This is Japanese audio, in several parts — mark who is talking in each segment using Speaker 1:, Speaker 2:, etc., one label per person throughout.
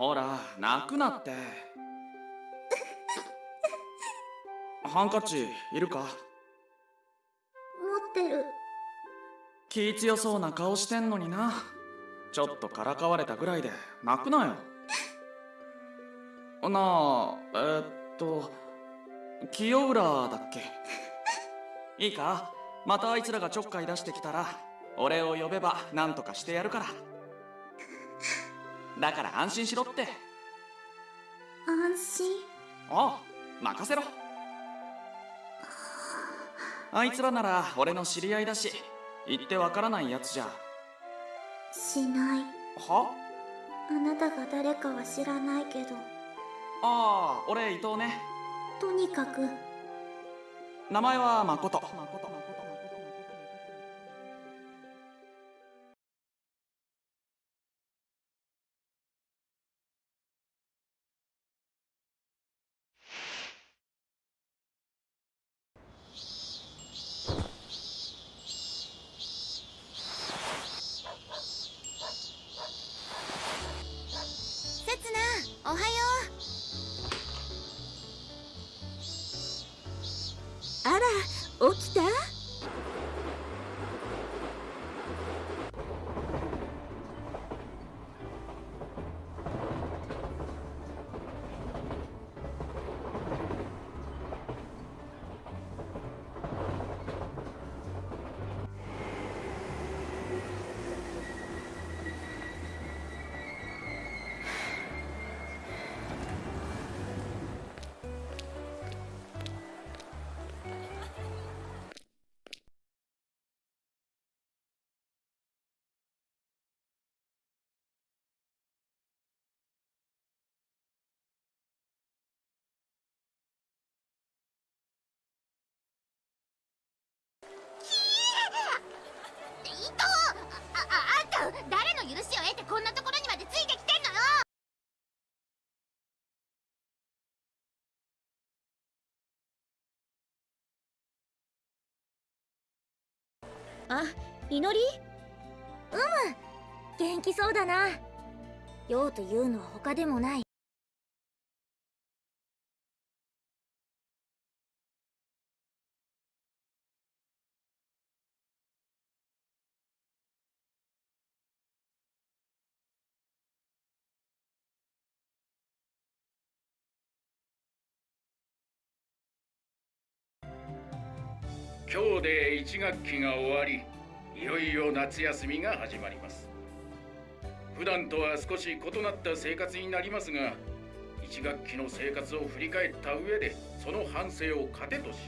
Speaker 1: ほら泣くなって。ハンカチいるか？
Speaker 2: 持ってる。
Speaker 1: 気強そうな顔してんのにな。ちょっとからかわれたぐらいで泣くなよ。なあえー、っと清浦だっけ？いいか？またあいつらがちょっかい出してきたら俺を呼べば何とかしてやるからだから安心しろって。
Speaker 2: 安心？
Speaker 1: ああ任せろ。あいつらなら俺の知り合いだし言ってわからないやつじゃ。
Speaker 2: しない。
Speaker 1: は？
Speaker 2: あなたが誰かは知らないけど。
Speaker 1: ああ俺伊藤ね。
Speaker 2: とにかく。
Speaker 1: 名前は誠
Speaker 3: せ誰の許しを得てこんなところにまでついてきてんのよ。
Speaker 2: あ祈り？うむ元気そうだな。用というのは他でもない
Speaker 4: 今日で1学期が終わりいよいよ夏休みが始まります。普段とは少し異なった生活になりますが1学期の生活を振り返った上でその反省を糧とし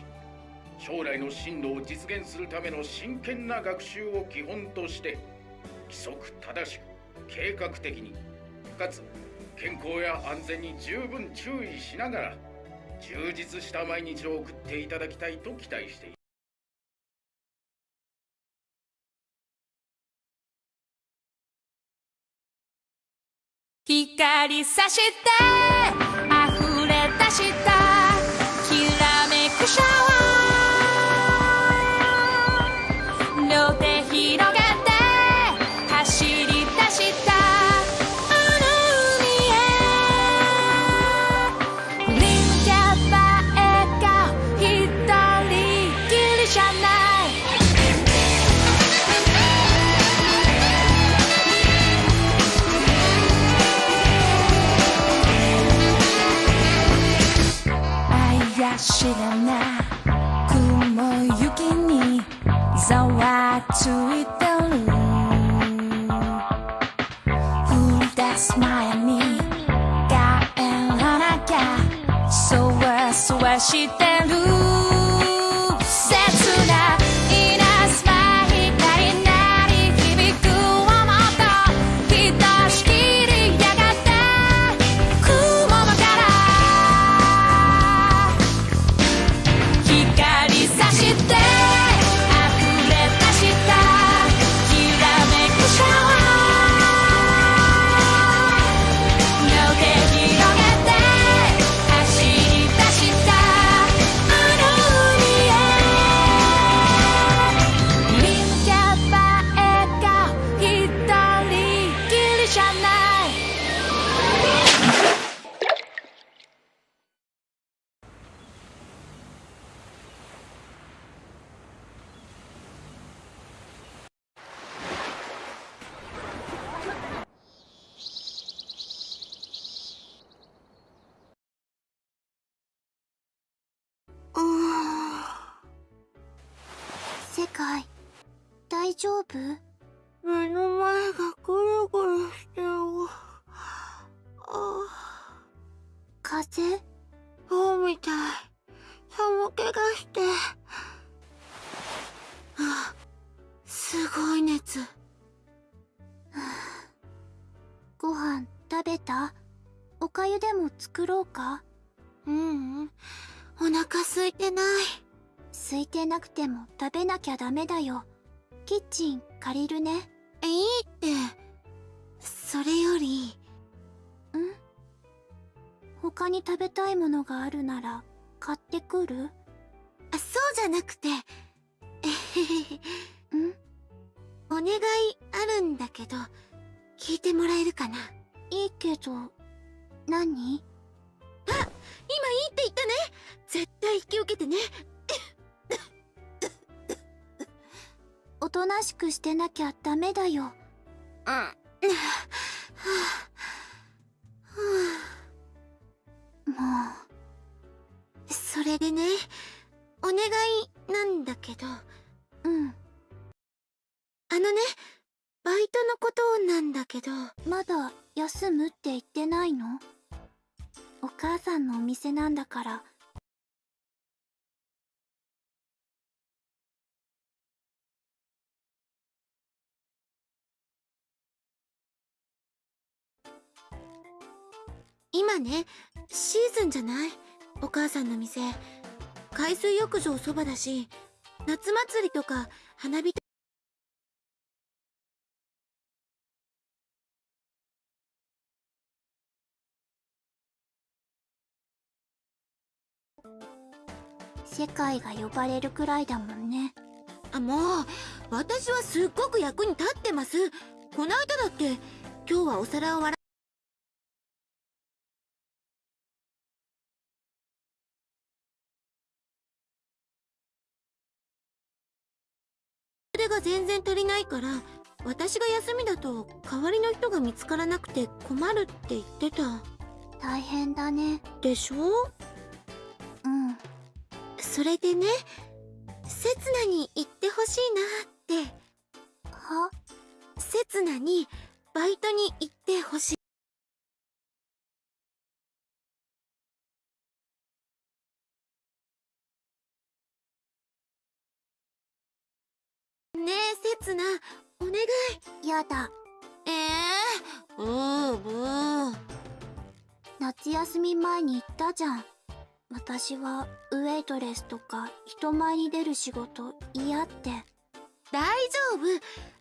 Speaker 4: 将来の進路を実現するための真剣な学習を基本として規則正しく計画的にかつ健康や安全に十分注意しながら充実した毎日を送っていただきたいと期待しています。
Speaker 5: 光さして溢れ出した。怪しげな雲行きにざわついてる降り出す前に帰らなきゃそわそわしてる
Speaker 6: 丈夫？
Speaker 7: 目の前がぐるぐるしてる。あ
Speaker 6: 風？邪
Speaker 7: そうみたい。寒気がして。あ、すごい熱。
Speaker 6: ご飯食べた？おかゆでも作ろうか？
Speaker 7: ううん。お腹空いてない。
Speaker 6: 空いてなくても食べなきゃダメだよ。キッチン借りるね。
Speaker 7: いいって。それより、
Speaker 6: ん？他に食べたいものがあるなら買ってくる？
Speaker 7: あ、そうじゃなくて、えへへへ。
Speaker 6: ん？
Speaker 7: お願いあるんだけど、聞いてもらえるかな？
Speaker 6: いいけど、何？
Speaker 7: 今いいって言ったね絶対引き受けてね
Speaker 6: おとなしくしてなきゃダメだよ。
Speaker 7: うん。
Speaker 6: も
Speaker 7: それでね、お願いなんだけど、
Speaker 6: う、うん。
Speaker 7: のね、バイトのことなんだけど、
Speaker 6: まだ休むって言ってないの？お母さんのお店なんだから。
Speaker 7: 今ね、シーズンじゃないお母さんの店。海水浴場そばだし、夏祭りとか花火大
Speaker 6: 世界が呼ばれるくらいだもんね。
Speaker 7: あ、もう、私はすっごく役に立ってます。この間だって、今日はお皿を洗そが全然足りないから、私が休みだと代わりの人が見つからなくて困るって言ってた。
Speaker 6: 大変だね。
Speaker 7: でしょ？
Speaker 6: うん。
Speaker 7: それでね、刹那に言ってほしいなって。
Speaker 6: は？
Speaker 7: 刹那にバイトに行ってほしい。
Speaker 6: に言ったじゃん。私はウェイトレスとか人前に出る仕事嫌って。
Speaker 7: 大丈夫。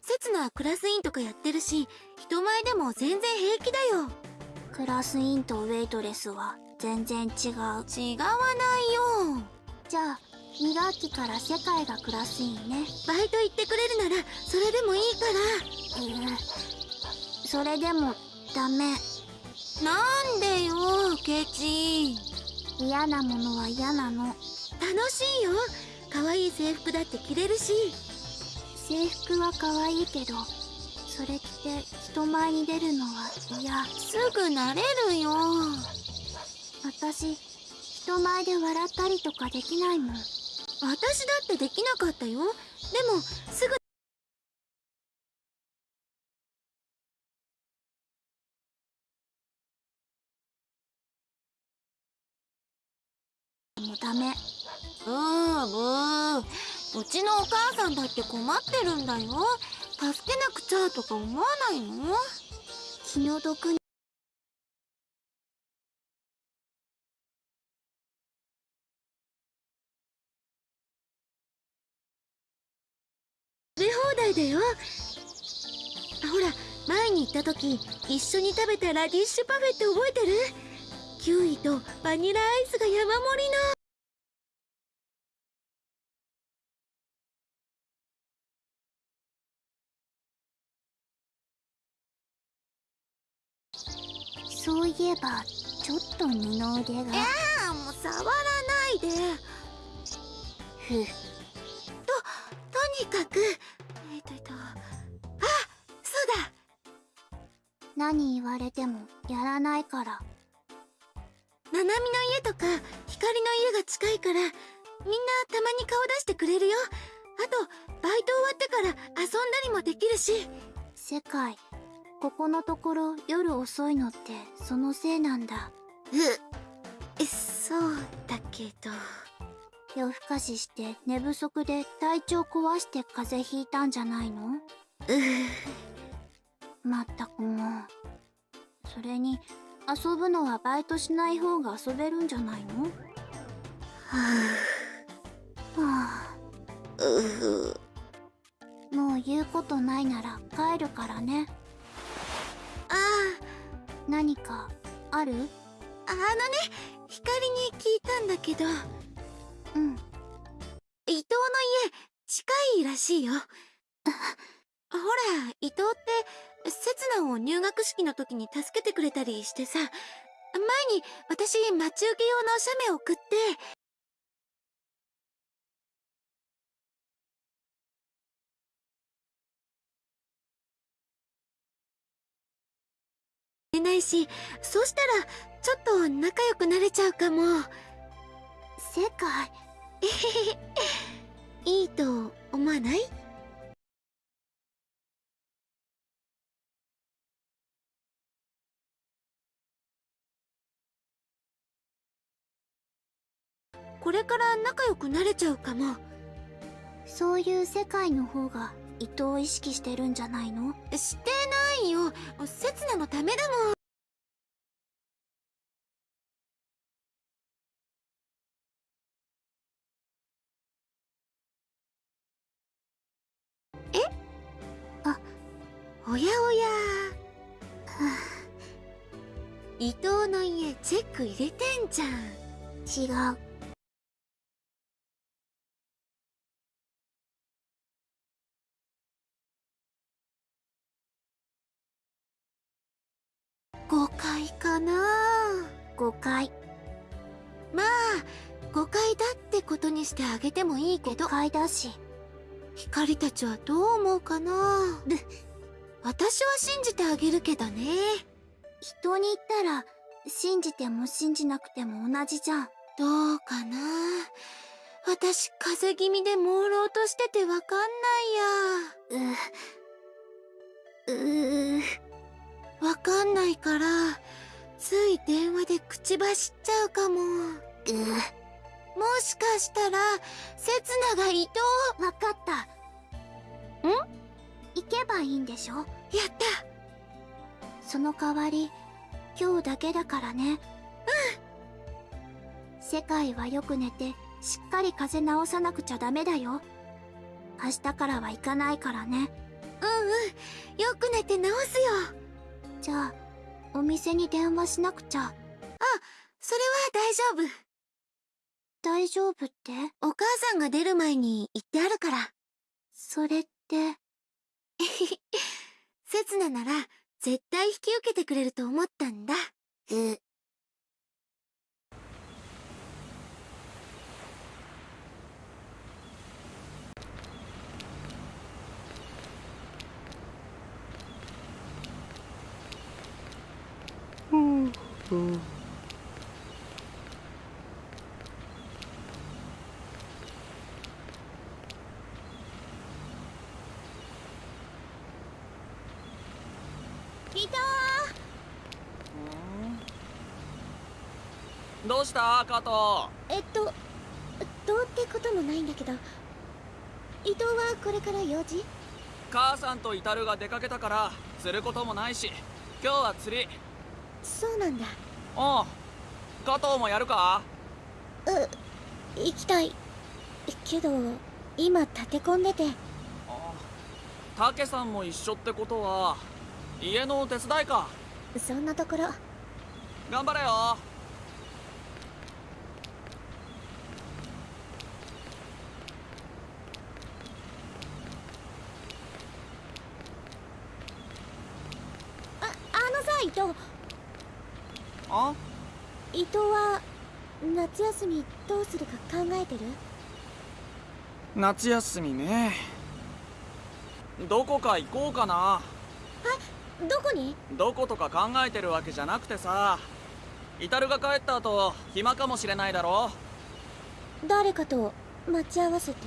Speaker 7: 刹那はクラス委員とかやってるし、人前でも全然平気だよ。
Speaker 6: クラスインとウェイトレスは全然違う。
Speaker 7: 違わないよ。
Speaker 6: じゃあ、2学期から世界がクラスインね。
Speaker 7: バイト行ってくれるなら、それでもいいから。
Speaker 6: うん。それでもダメ。
Speaker 7: なんでよ、ケチ。
Speaker 6: 嫌なものは嫌なの。
Speaker 7: 楽しいよ。可愛い制服だって着れるし。
Speaker 6: 制服は可愛いけど、それ着て人前に出るのは嫌。
Speaker 7: すぐ慣れるよ。
Speaker 6: 私、人前で笑ったりとかできないもん。
Speaker 7: 私だってできなかったよ。でも、すぐ、
Speaker 6: ダメ。
Speaker 7: ブーブー。うちのお母さんだって困ってるんだよ。助けなくちゃとか思わないの？
Speaker 6: 気の毒に。
Speaker 7: 食べ放題だよ。ほら、前に行った時、一緒に食べたラディッシュパフェって覚えてる？キウイとバニラアイスが山盛りの。
Speaker 6: いえば、ちょっと二の腕が。
Speaker 7: ああ、もう触らないで。
Speaker 6: ふう。
Speaker 7: とにかく、えっとえっと、あ、そうだ。
Speaker 6: 何言われてもやらないから。
Speaker 7: ななみの家とか、光の家が近いから、みんなたまに顔出してくれるよ。あと、バイト終わってから遊んだりもできるし
Speaker 6: 世界ここのところ夜遅いのってそのせいなんだ。
Speaker 7: えそうだけど。
Speaker 6: 夜更かしして寝不足で体調壊して風邪ひいたんじゃないの？まったくもう。それに遊ぶのはバイトしない方が遊べるんじゃないの？はあ。もう言うことないなら帰るからね
Speaker 7: ああ
Speaker 6: 何かある？
Speaker 7: ああのね光に聞いたんだけど。
Speaker 6: うん。
Speaker 7: 伊藤の家近いらしいよ。ほら伊藤って刹那を入学式の時に助けてくれたりしてさ。前に私待ち受け用の写メ送って。れないしそしたらちょっと仲良くなれちゃうかも。
Speaker 6: 世界。
Speaker 7: いいと思わない？これから仲良くなれちゃうかも。
Speaker 6: そういう世界の方が伊藤を意識してるんじゃないの？
Speaker 7: してないよ刹那のためだもん。え？
Speaker 6: あ
Speaker 7: おやおや。伊藤の家チェック入れてんじゃん。
Speaker 6: 違う
Speaker 7: 誤解まあ誤解だってことにしてあげてもいいけど。
Speaker 6: 誤解だし。
Speaker 7: 光たちはどう思うかな？私は信じてあげるけどね。
Speaker 6: 人に言ったら信じても信じなくても同じじゃん。
Speaker 7: どうかな？私風邪気味で朦朧としててわかんないや。
Speaker 6: ううう
Speaker 7: わかんないからつい電話で口走っちゃうかも。もしかしたら刹那が伊藤
Speaker 6: わかった。ん？行けばいいんでしょ？
Speaker 7: やった。
Speaker 6: その代わり今日だけだからね。うん。世界はよく寝てしっかり風邪治さなくちゃダメだよ。明日からは行かないからね。
Speaker 7: うんうん。よく寝て治すよ。
Speaker 6: じゃあお店に電話しなくちゃ。
Speaker 7: それは大丈夫。
Speaker 6: 大丈夫って？
Speaker 7: お母さんが出る前に言ってあるから。
Speaker 6: それって？
Speaker 7: 刹那なら絶対引き受けてくれると思ったんだ
Speaker 6: う
Speaker 7: 伊藤
Speaker 1: どうした？加藤。
Speaker 6: えっとどうってこともないんだけど伊藤はこれから用事？
Speaker 1: 母さんとイタルが出かけたから釣ることもないし今日は釣り
Speaker 6: そうなんだ。
Speaker 1: おう加藤もやるか？
Speaker 6: 行きたい。けど今立て込んでて。
Speaker 1: たけさんも一緒ってことは家の手伝いか。
Speaker 6: そんなところ。
Speaker 1: 頑張れよ。
Speaker 6: ああのさ伊藤
Speaker 1: あ
Speaker 6: 伊藤は夏休みどうするか考えてる？
Speaker 1: 夏休みね。どこか行こうかな。
Speaker 6: どこに？
Speaker 1: どことか考えてるわけじゃなくてさ。イタルが帰った後暇かもしれないだろ。
Speaker 6: 誰かと待ち合わせて？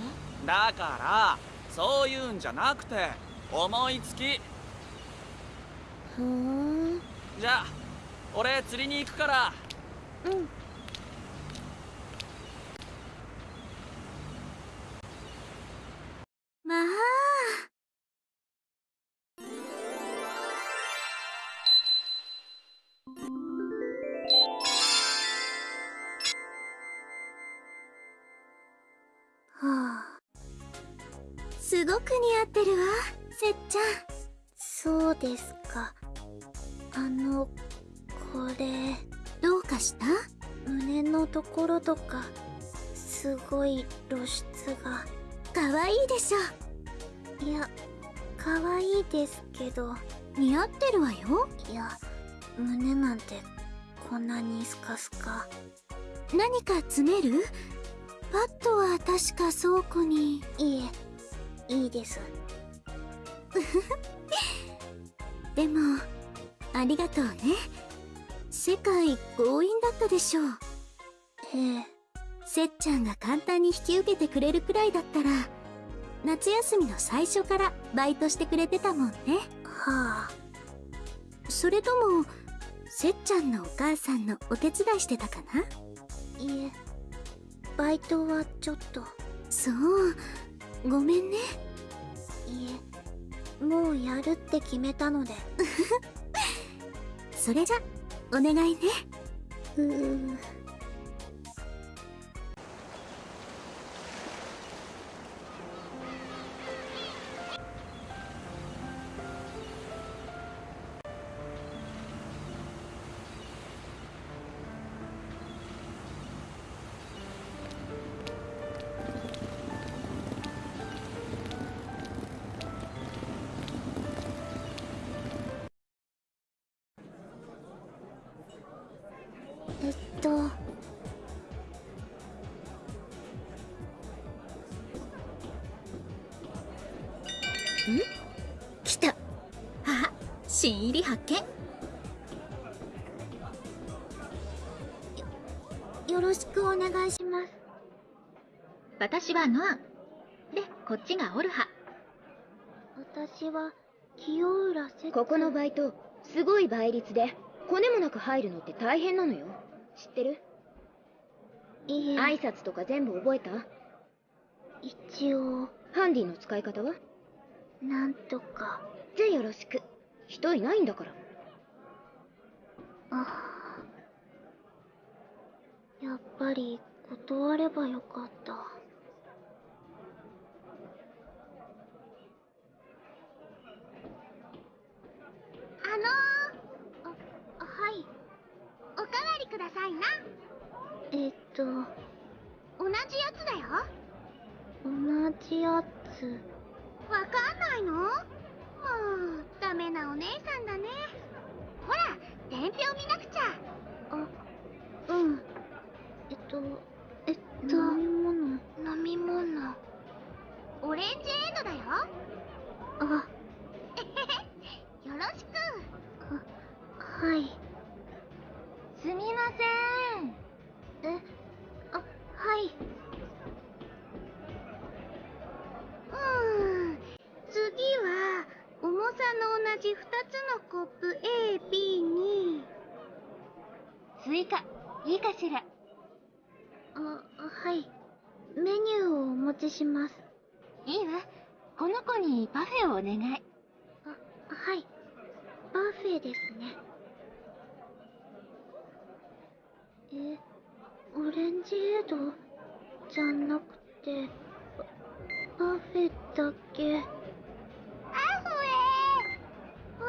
Speaker 1: だからそういうんじゃなくて思いつき。
Speaker 6: ふーん。
Speaker 1: じゃあ俺釣りに行くから。
Speaker 6: うん。まあ。はあ。すごく似合ってるわせっちゃん。そうですか。かした？胸のところとかすごい露出が。可愛いでしょ。いや可愛いですけど似合ってるわよ。いや胸なんてこんなにスカスカ。何か詰める？パッドは確か倉庫に。いえいいです。でもありがとうね世界強引だったでしょう。ええ。せっちゃんが簡単に引き受けてくれるくらいだったら夏休みの最初からバイトしてくれてたもんね。はあ。それともせっちゃんのお母さんのお手伝いしてたかな？いえ。バイトはちょっと。そう。ごめんね。いえ。もうやるって決めたので。それじゃお願いね。うー
Speaker 8: 発見。
Speaker 6: よろしくお願いします。
Speaker 8: 私はノア。ンでこっちがオルハ。
Speaker 6: 私は清浦せ
Speaker 7: ここのバイトすごい倍率でコネもなく入るのって大変なのよ。知ってる？
Speaker 6: いえ。
Speaker 7: 挨拶とか全部覚えた？
Speaker 6: 一応。
Speaker 7: ハンディの使い方は？
Speaker 6: なんとか。
Speaker 7: じゃあよろしく人いないんだから。
Speaker 6: あやっぱり断ればよかった。
Speaker 3: あの
Speaker 6: あはい。
Speaker 3: ー、おかわりくださいな。
Speaker 6: えっと。
Speaker 3: 同じやつだよ。
Speaker 6: 同じやつ。
Speaker 3: わかんないの？ダメなお姉さんだね。ほら伝票見なくちゃ。
Speaker 6: あうん。えっとえっと飲み物。飲み物。
Speaker 3: オレンジエードだよ。
Speaker 6: あ
Speaker 3: よろしく
Speaker 6: はい
Speaker 3: すみません
Speaker 6: えあはいう
Speaker 3: ーん次は重さの同じ2つのコップ AB に
Speaker 7: スイカいいかしら
Speaker 6: あはいメニューをお持ちします
Speaker 7: いいわこの子にパフェをお願い
Speaker 6: あはいパフェですねえオレンジエードじゃなくてパパフェだけ
Speaker 3: アフ
Speaker 6: あ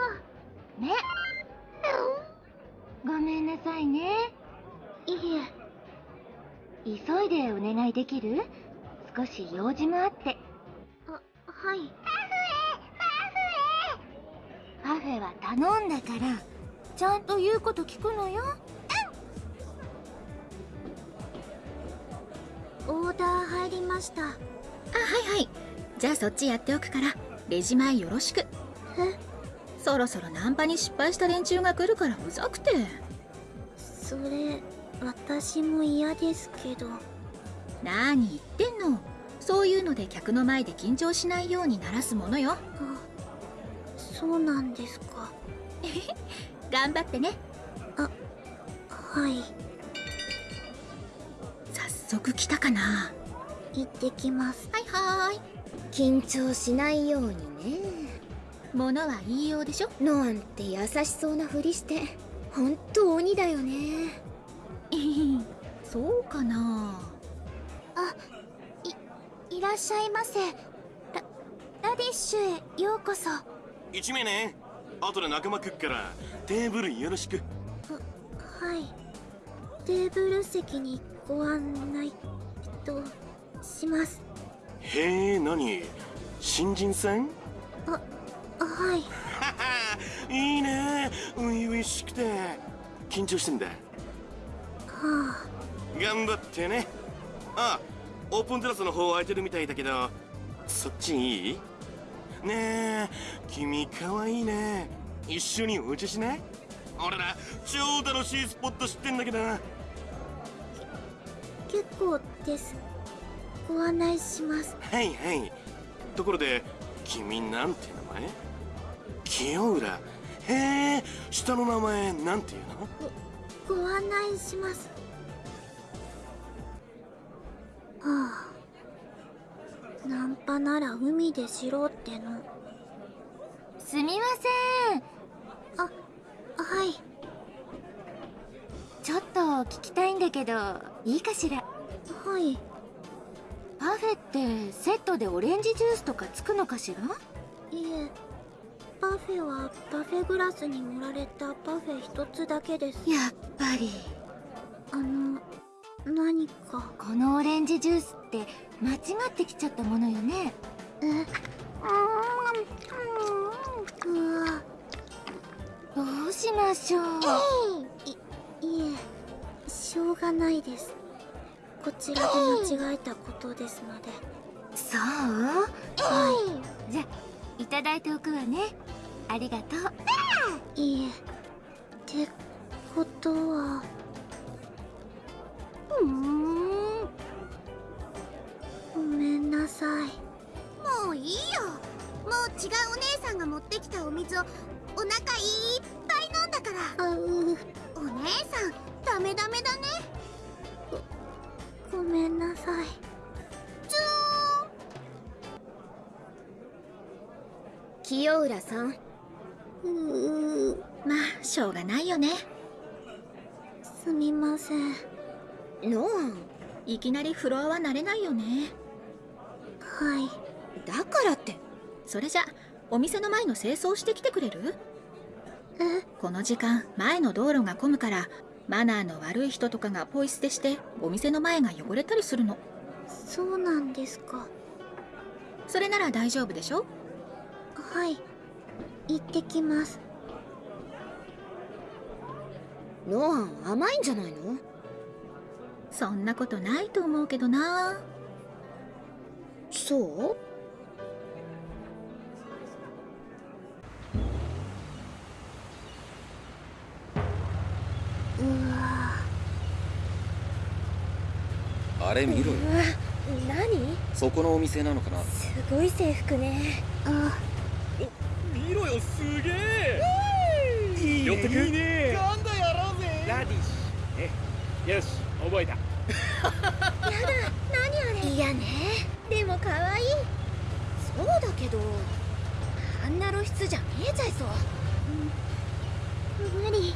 Speaker 7: ねごめんなさいね
Speaker 6: いえ
Speaker 7: 急いできる？少し用事もあって。
Speaker 6: あはい。
Speaker 7: パフェは頼んだからちゃんと言うこと聞くのよ。
Speaker 6: オーダー入りました。
Speaker 8: あはいはい。じゃあそっちやっておくからレジ前よろしく。
Speaker 6: え？
Speaker 8: そろそろナンパに失敗した連中が来るからうざくて。
Speaker 6: それ私も嫌ですけど
Speaker 8: 何言ってんの？そういうので客の前で緊張しないように鳴らすものよ。
Speaker 6: あそうなんですか。
Speaker 8: 頑張ってね。
Speaker 6: はい。
Speaker 8: 早速来たかな。
Speaker 6: 行ってきます。
Speaker 8: はいはーい。
Speaker 9: 緊張しないようにね。
Speaker 8: 物は言いようでしょ？
Speaker 9: ノアンって優しそうなふりして。ほんと鬼だよね。
Speaker 8: そうかな
Speaker 6: いらっしゃいませ。ララディッシュへようこそ。
Speaker 10: 一名ね。後で仲間来っからテーブルよろしく。
Speaker 6: はい。テーブル席にご案内とします。
Speaker 10: へえ何？新人さん？
Speaker 6: はい
Speaker 10: はは いいね。初々しくて。緊張してんだ。
Speaker 6: は
Speaker 10: 頑張ってね。あオープンテラスの方空いてるみたいだけどそっちいい？ねえ君かわいいね。一緒にお茶しない？俺ら超楽しいスポット知ってんだけど。
Speaker 6: あ結構です。ご案内します。
Speaker 10: はいはい。ところで君なんて名前？清浦。へえ下の名前なんていうの？
Speaker 6: ご案内しますあ。ナンパなら海でしろっての。
Speaker 11: すみません。
Speaker 6: はい。
Speaker 11: ちょっと聞きたいんだけどいいかしら？
Speaker 6: はい。
Speaker 11: パフェってセットでオレンジジュースとかつくのかしら？
Speaker 6: いえ。パフェはパフェグラスに盛られたパフェ一つだけです。
Speaker 11: やっぱり。
Speaker 6: あの何か。
Speaker 11: このオレンジジュースって間違ってきちゃったものよね。
Speaker 6: えうわ。
Speaker 11: どうしましょう。
Speaker 6: いいえしょうがないです。こちらで間違えたことですので。
Speaker 11: そう？
Speaker 6: は
Speaker 11: じゃいただいておくわね。ありがとう。
Speaker 6: いいえ。ってことは
Speaker 11: うーん。
Speaker 6: ごめんなさい。
Speaker 3: もういいよ。もう違うお姉さんが持ってきたお水をお腹いっぱい飲んだから。お姉さんダメダメだね。
Speaker 6: ごめんなさい。
Speaker 3: ツ
Speaker 9: 清浦さん。
Speaker 6: うー
Speaker 8: まあしょうがないよね。
Speaker 6: すみません
Speaker 9: ノアン。
Speaker 8: いきなりフロアは慣れないよね。
Speaker 6: はい。
Speaker 9: だからって。
Speaker 8: それじゃお店の前の清掃してきてくれる？
Speaker 6: え？
Speaker 8: この時間前の道路が混むからマナーの悪い人とかがポイ捨てしてお店の前が汚れたりするの。
Speaker 6: そうなんですか。
Speaker 8: それなら大丈夫でしょ？
Speaker 6: はい。行ってきます。
Speaker 9: ノアン甘いんじゃないの？
Speaker 8: そんなことないと思うけどな。
Speaker 9: そう？
Speaker 6: うわ。
Speaker 12: あれ見ろよ。
Speaker 9: うわ何？
Speaker 12: そこのお店なのかな？
Speaker 9: すごい制服ね。
Speaker 6: あ
Speaker 4: 見ろよすげえ。いいね。寄ってく？いいね。今度やろうぜ。ラディッシュね。よし覚えた
Speaker 9: いやね。でも可愛い。そうだけどあんな露出じゃ見えちゃいそう。
Speaker 6: 無理。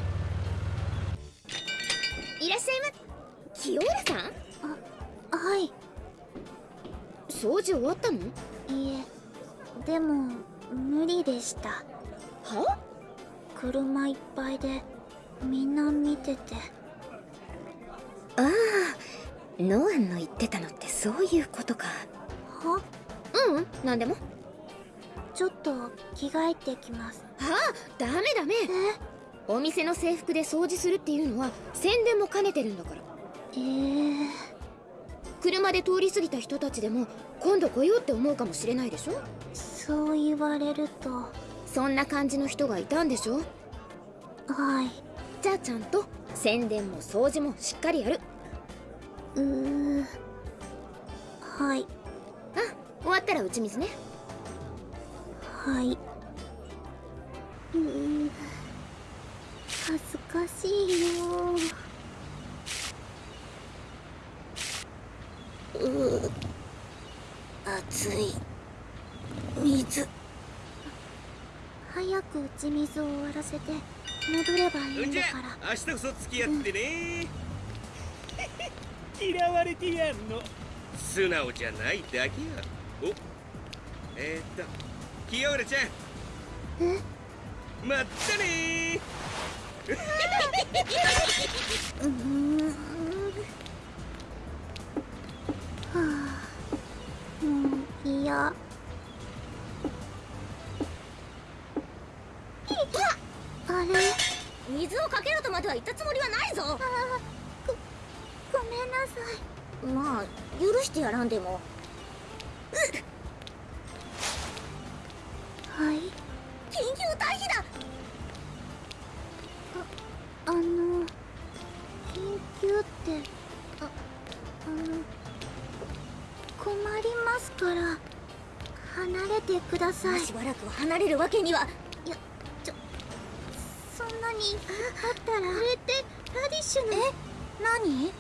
Speaker 9: いらっしゃいま。清浦さん？
Speaker 6: はい。
Speaker 9: 掃除終わったの？
Speaker 6: いえ。でも無理でした。
Speaker 9: は？
Speaker 6: 車いっぱいでみんな見てて。
Speaker 9: ああノアンの言ってたのってそういうことか。
Speaker 6: は？
Speaker 9: ううんなんでも。
Speaker 6: ちょっと着替えてきます。
Speaker 9: ああダメダメ。
Speaker 6: え？
Speaker 9: お店の制服で掃除するっていうのは宣伝も兼ねてるんだから。
Speaker 6: えー、
Speaker 9: 車で通り過ぎた人たちでも今度来ようって思うかもしれないでしょ？
Speaker 6: そう言われると。
Speaker 9: そんな感じの人がいたんでしょ？
Speaker 6: はい。
Speaker 9: じゃあちゃんと宣伝も掃除もしっかりやる
Speaker 6: うーはい。
Speaker 13: ったら打ち水ね。
Speaker 6: はい。うー恥ずかしいよ。うー熱い。水。早く打ち水を終わらせて戻ればいいんだから。
Speaker 14: 明日こそ付き合ってね、嫌われてやんの。素直じゃないだけやおえー、っと清浦ちゃん。
Speaker 6: え
Speaker 14: まったね
Speaker 6: うーんはあもう嫌あれ？
Speaker 13: 水をかけろとまでは言ったつもりはないぞ
Speaker 6: さい。
Speaker 13: まあ許してやらんでも。
Speaker 6: はい。
Speaker 13: 緊急退避だ。
Speaker 6: あの緊急ってああの困りますから離れてください。
Speaker 13: しばらくは離れるわけには。い
Speaker 6: やちょそんなにだったら。これってラディッシュの。え？何？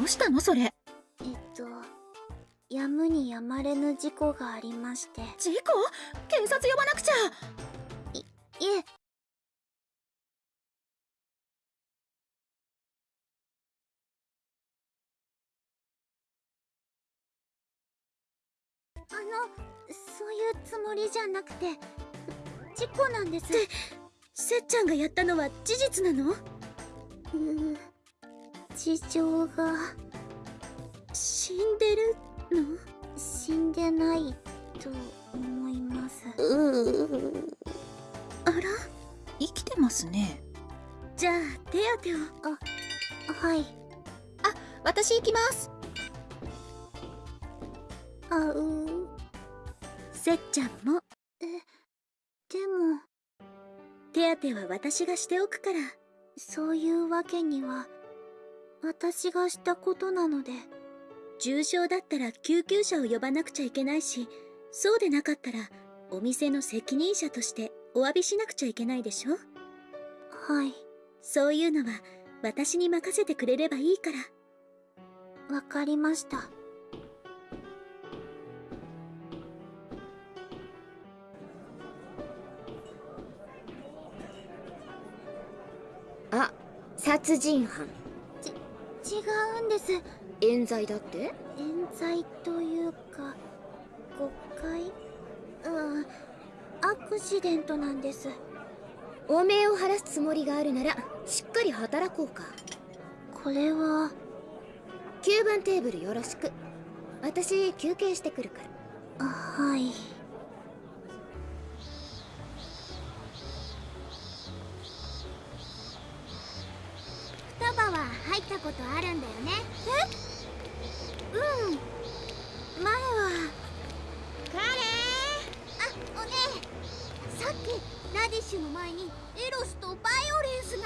Speaker 8: どうしたのそれ？
Speaker 6: えっとやむにやまれぬ事故がありまして。
Speaker 8: 事故？警察呼ばなくちゃ。
Speaker 6: いえ。あのそういうつもりじゃなくて事故なんです。
Speaker 13: せっちゃんがやったのは事実なの？
Speaker 6: うー事情が
Speaker 13: 死んでるの？
Speaker 6: 死んでないと思います。
Speaker 13: あら？
Speaker 8: 生きてますね。
Speaker 13: じゃあ手当てを。
Speaker 6: はい。
Speaker 8: 私行きます。
Speaker 6: あう
Speaker 13: せっちゃんも。
Speaker 6: でも。
Speaker 13: 手当ては私がしておくから。
Speaker 6: そういうわけには私がしたことなので
Speaker 13: 重傷だったら救急車を呼ばなくちゃいけないしそうでなかったらお店の責任者としてお詫びしなくちゃいけないでしょ？
Speaker 6: はい。
Speaker 13: そういうのは私に任せてくれればいいから。
Speaker 6: わかりました。
Speaker 13: あ殺人犯。
Speaker 6: 違うんです。
Speaker 13: 冤罪だって？
Speaker 6: 冤罪というか誤解？うんアクシデントなんです。
Speaker 13: おめえを晴らすつもりがあるならしっかり働こうか。
Speaker 6: これは
Speaker 13: ？9番テーブルよろしく。私休憩してくるから。
Speaker 6: あはい。
Speaker 3: 双葉は？入ったことあるんだよね。
Speaker 6: うん。前は
Speaker 3: カレーあおねえさっきラディッシュの前にエロスとバイオレンスが。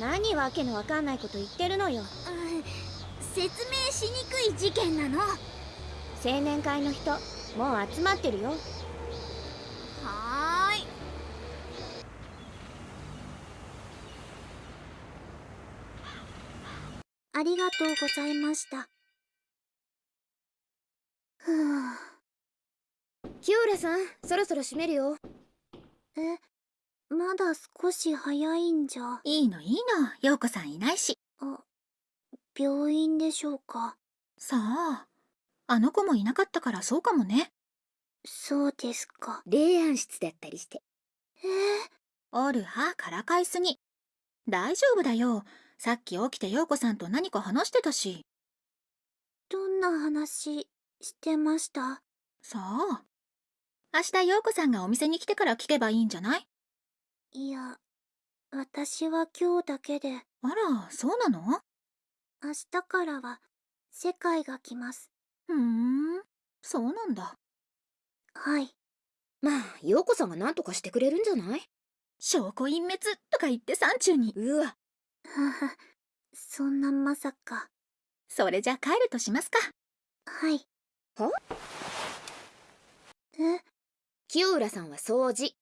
Speaker 13: 何わけのわかんないこと言ってるのよ。
Speaker 3: うん。説明しにくい事件なの。は
Speaker 13: 青年会の人もう集まってるよ
Speaker 3: ーい
Speaker 6: ありがとうございました。ふ う
Speaker 13: 清浦さんそろそろ閉めるよ。
Speaker 6: えまだ少し早いんじゃ。
Speaker 8: いいのいいの。陽子さんいないし。
Speaker 6: あ病院でしょうか。
Speaker 8: さああの子もいなかったからそうかもね。
Speaker 6: そうですか。
Speaker 7: 霊安室だったりして。
Speaker 6: えー、
Speaker 8: おるはからかいすぎ。大丈夫だよさっき起きて陽子さんと何か話してたし。
Speaker 6: どんな話してました？
Speaker 8: そう。明日陽子さんがお店に来てから聞けばいいんじゃない？
Speaker 6: いや私は今日だけで。
Speaker 8: あらそうなの？
Speaker 6: 明日からは世界が来ます。
Speaker 8: ふーんそうなんだ。
Speaker 6: はい。
Speaker 2: まあ陽子さんが何とかしてくれるんじゃない？
Speaker 8: 証拠隠滅とか言って山中に。
Speaker 2: うわ
Speaker 6: ははそんなまさか。
Speaker 8: それじゃ帰るとしますか。
Speaker 6: はい。
Speaker 2: は
Speaker 6: え？
Speaker 2: 清浦さんは掃除。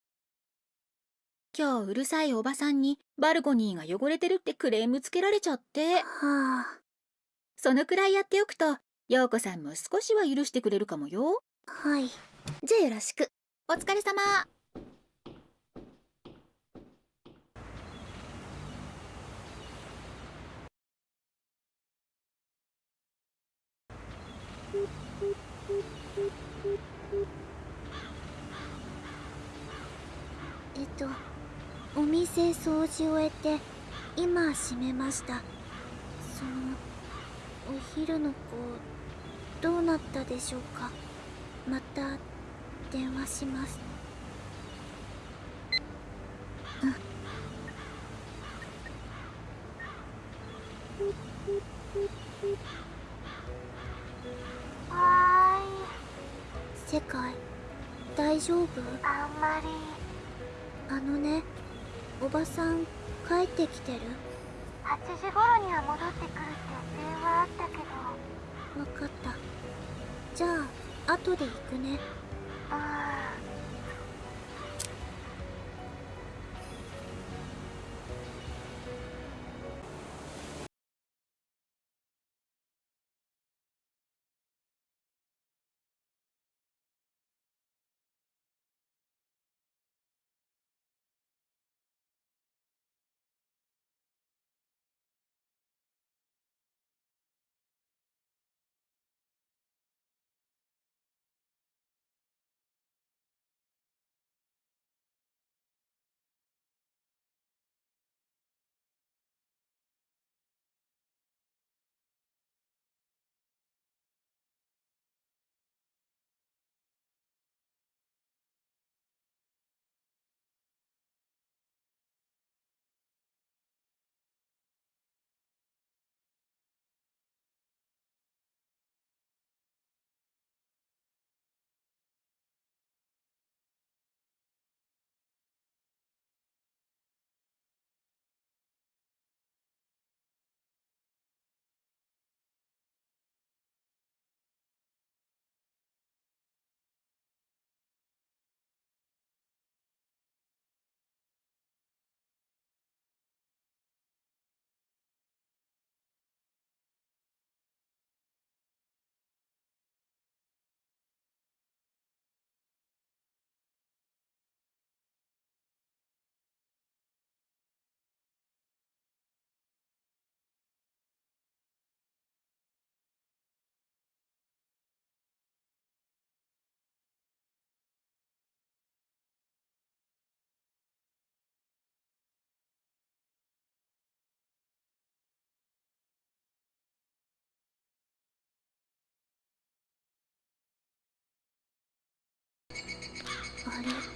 Speaker 8: 今日うるさいおばさんにバルコニーが汚れてるってクレームつけられちゃって。
Speaker 6: はあ。
Speaker 8: そのくらいやっておくと陽子さんも少しは許してくれるかもよ。
Speaker 6: はい。
Speaker 2: じゃあよろしく。
Speaker 8: お疲れ様
Speaker 6: えっとお店掃除終えて今閉めました。そのお昼の子どうなったでしょうか？また電話します。
Speaker 3: は
Speaker 6: 世界大丈夫？
Speaker 3: ーいあんまり。
Speaker 6: あのねおばさん帰ってきてる
Speaker 3: ？8時頃には戻ってくるって電話あったけど。
Speaker 6: わかった。じゃあ後で行くね。
Speaker 3: あ
Speaker 6: あ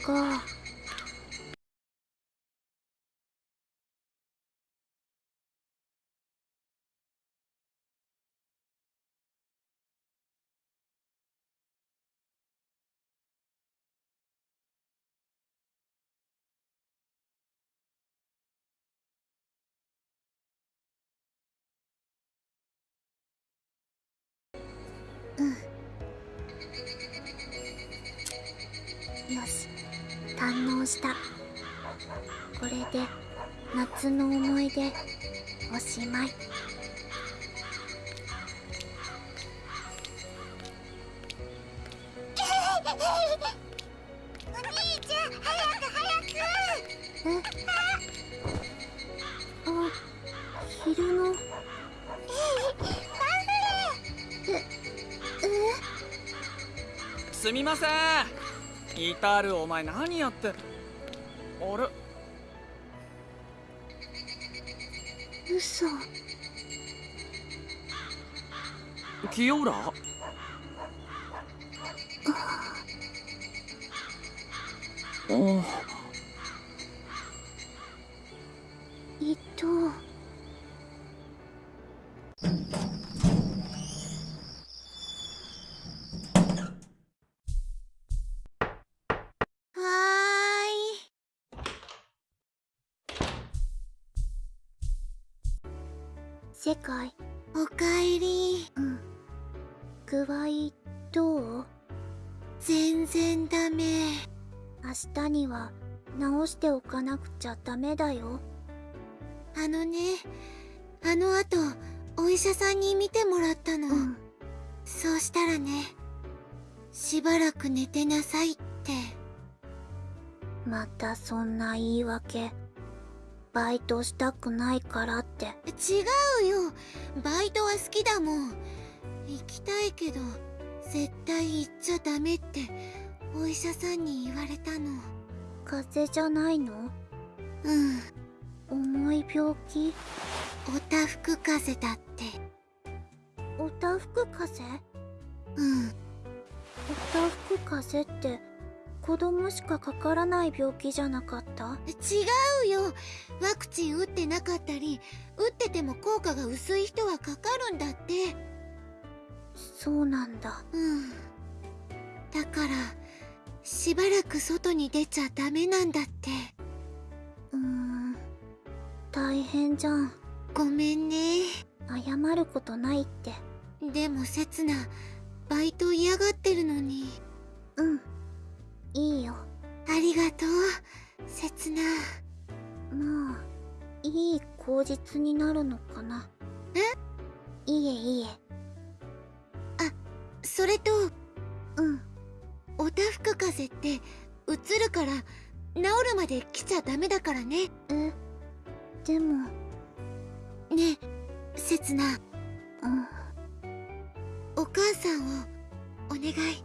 Speaker 6: か。よし。堪能した。これで夏の思い出おしまい。
Speaker 3: お兄ちゃん早く早く。
Speaker 6: えあ昼の。ええ？
Speaker 1: すみません至るお前何やってあれ？
Speaker 6: 嘘。
Speaker 1: 清浦？あ
Speaker 6: 伊藤
Speaker 7: は
Speaker 6: 世界。
Speaker 7: おかえり。
Speaker 6: うん。具合どう？
Speaker 7: 全然ダメ。
Speaker 6: 明日には直しておかなくちゃダメだよ。
Speaker 7: あのねあの後お医者さんに見てもらったの、
Speaker 6: うん。
Speaker 7: そうしたらねしばらく寝てなさいって。
Speaker 6: またそんな言い訳バイトしたくないからって。
Speaker 7: 違うよ。バイトは好きだもん。行きたいけど絶対行っちゃダメってお医者さんに言われたの。
Speaker 6: 風邪じゃないの？
Speaker 7: うん。
Speaker 6: 重い病気？
Speaker 7: おたふく風邪だって。
Speaker 6: おたふく風邪？
Speaker 7: うん。
Speaker 6: おたふく風邪って子供しかかからない病気じゃなかった？
Speaker 7: 違うよ。ワクチン打ってなかったり打ってても効果が薄い人はかかるんだって。
Speaker 6: そうなんだ。
Speaker 7: うん。だからしばらく外に出ちゃダメなんだって。
Speaker 6: うーん。大変じゃん。
Speaker 7: ごめんね。
Speaker 6: 謝ることないって。
Speaker 7: でもせつなバイト嫌がってるのに。
Speaker 6: うんいいよ。
Speaker 7: ありがとう。せつな。
Speaker 6: まあいい口実になるのかな？
Speaker 7: え？
Speaker 6: いえいえ。
Speaker 7: それと
Speaker 6: うん。
Speaker 7: おたふく風邪ってうつるから治るまで来ちゃダメだからね。
Speaker 6: え？でも。
Speaker 7: ねえせつな。
Speaker 6: うん。
Speaker 7: お母さんをお願い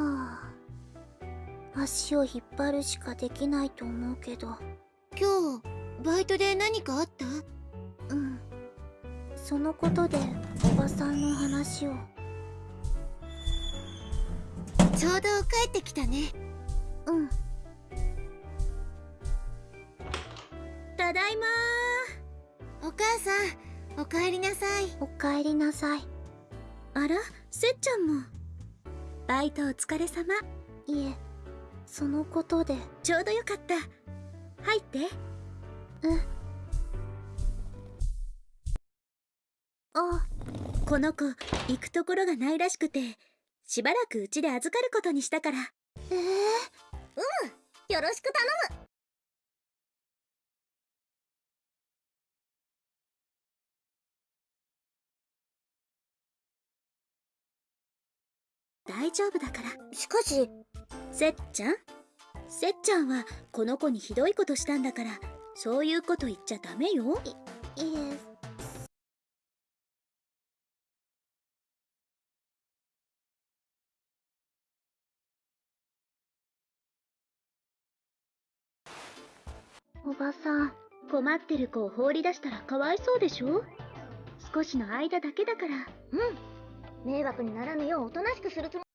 Speaker 6: はあ。足を引っ張るしかできないと思うけど。
Speaker 7: 今日バイトで何かあった？
Speaker 6: うん。そのことでおばさんの話を。
Speaker 7: ちょうど帰ってきたね。
Speaker 6: うん。
Speaker 7: ただいまお母さんおかえりなさい。
Speaker 6: おかえりなさい。
Speaker 7: あらせっちゃんもバイトお疲れ様。
Speaker 6: いえそのことで。
Speaker 7: ちょうどよかった。入って。
Speaker 6: うん。あ
Speaker 7: この子行くところがないらしくてしばらくうちで預かることにしたから。
Speaker 6: ええ
Speaker 2: よろしく頼む
Speaker 7: 大丈夫だから。
Speaker 2: しかし
Speaker 7: せっちゃん？せっちゃんはこの子にひどいことしたんだからそういうこと言っちゃダメよ。
Speaker 6: いえ。おばさん
Speaker 7: 困ってる子を放り出したらかわいそうでしょ？少しの間だけだから。
Speaker 2: うん迷惑にならぬようおとなしくするつもりだ。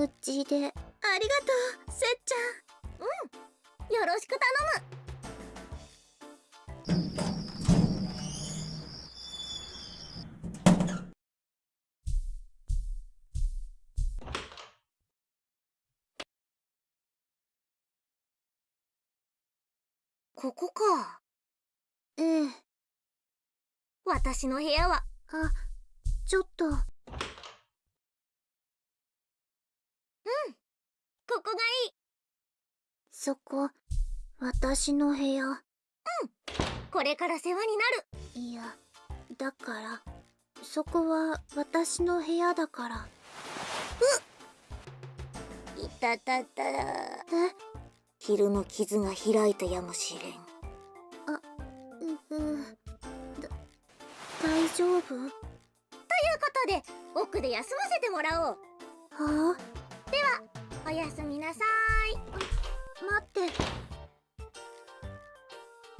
Speaker 6: うちで
Speaker 7: ありがとうせっちゃん
Speaker 2: よろしく頼むここか
Speaker 6: ええ
Speaker 2: 私の部屋は
Speaker 6: あちょっと。
Speaker 2: ここがいい。
Speaker 6: そこ私の部屋。
Speaker 2: これから世話になる。
Speaker 6: いやだからそこは私の部屋だから。
Speaker 2: いたたたら。
Speaker 6: え？
Speaker 2: 昼の傷が開いたやもしれん。
Speaker 6: ううだ大丈夫？
Speaker 2: ということで奥で休ませてもらおう。
Speaker 6: はあ？
Speaker 2: ではおやすみなさい。
Speaker 6: 待って。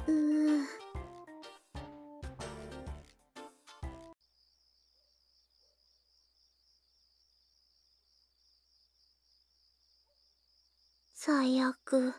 Speaker 6: うん。最悪。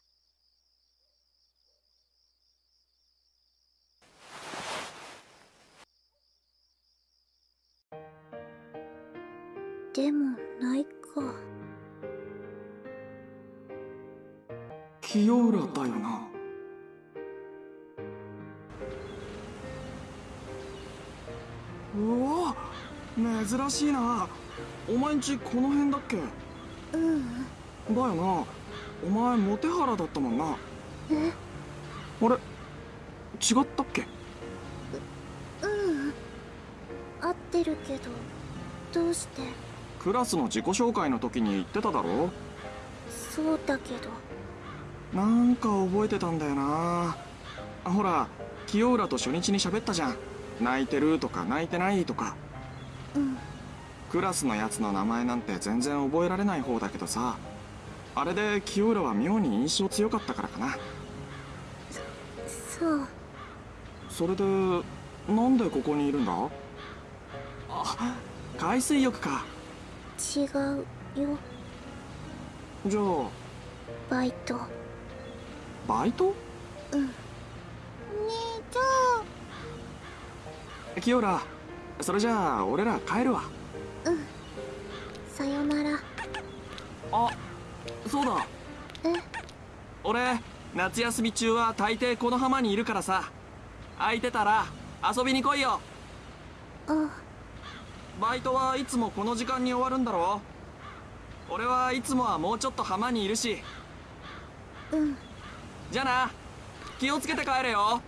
Speaker 1: 珍しいな。お前んちこの辺だっけ？
Speaker 6: うん。
Speaker 1: だよな。お前モテハラだったもんな。
Speaker 6: え？
Speaker 1: あれ？違ったっけ？
Speaker 6: うん。合ってるけどどうして？
Speaker 1: クラスの自己紹介の時に言ってただろ？
Speaker 6: そうだけど。
Speaker 1: なんか覚えてたんだよな。あほら清浦と初日に喋ったじゃん。泣いてるとか泣いてないとか。
Speaker 6: うん
Speaker 1: クラスのやつの名前なんて全然覚えられない方だけどさ。あれで清浦は妙に印象強かったからかな。
Speaker 6: そう。
Speaker 1: それでなんでここにいるんだ？あ海水浴か。
Speaker 6: 違うよ。
Speaker 1: じゃあ。
Speaker 6: バイト。
Speaker 1: バイト？
Speaker 6: うん。
Speaker 7: 姉ちゃん。
Speaker 1: 清浦それじゃあ俺ら帰るわあそうだ。
Speaker 6: え？
Speaker 1: 俺夏休み中は大抵この浜にいるからさ。空いてたら遊びに来いよ。
Speaker 6: あ。
Speaker 1: バイトはいつもこの時間に終わるんだろ俺はいつもはもうちょっと浜にいるし。
Speaker 6: うん。
Speaker 1: じゃあな気をつけて帰れよ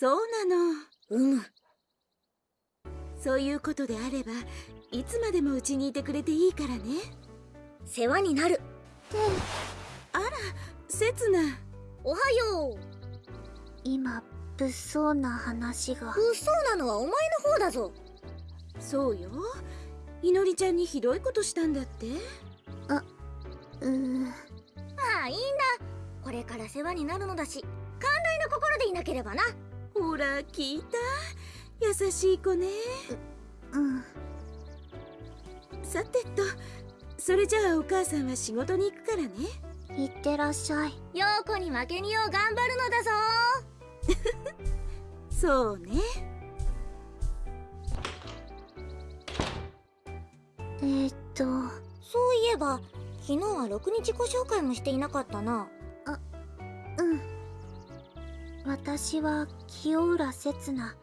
Speaker 5: そう
Speaker 7: なの。
Speaker 2: うむ。
Speaker 7: そういうことであればいつまでもうちにいてくれていいからね。
Speaker 2: 世話になる。
Speaker 7: あら刹那。
Speaker 2: おはよう。
Speaker 6: 今物騒な話が。
Speaker 2: 物騒なのはお前の方だぞ。
Speaker 15: そうよ。いのりちゃんにひどいことしたんだって。
Speaker 6: うー
Speaker 2: まあいいんだ。これから世話になるのだし寛大な心でいなければな
Speaker 15: ほら聞いた？優しい子ね。
Speaker 6: うん。
Speaker 15: さてとそれじゃあお母さんは仕事に行くからね。
Speaker 6: いってらっしゃい。
Speaker 2: 陽子に負けによう頑張るのだぞ。
Speaker 15: そうね。
Speaker 6: えー、っと。
Speaker 2: そういえば昨日はろくに自己紹介もしていなかったな。
Speaker 6: うん私は清浦刹那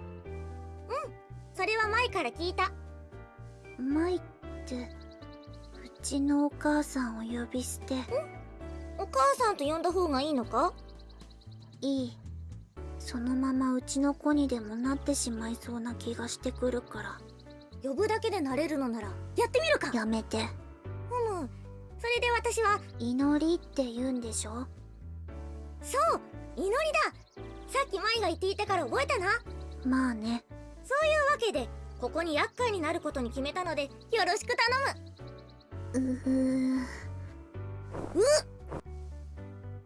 Speaker 2: それは前から聞いた。
Speaker 6: 舞ってうちのお母さんを呼び捨て。
Speaker 2: お母さんと呼んだ方がいいのか？
Speaker 6: いい。そのままうちの子にでもなってしまいそうな気がしてくるから。
Speaker 2: 呼ぶだけでなれるのならやってみるか。
Speaker 6: やめて。
Speaker 2: ふむ。それで私は
Speaker 6: 祈りって言うんでしょ？
Speaker 2: そう祈りださっき舞が言っていたから覚えたな。
Speaker 6: まあね。
Speaker 2: そういうわけでここに厄介になることに決めたのでよろしく頼む。
Speaker 6: うふ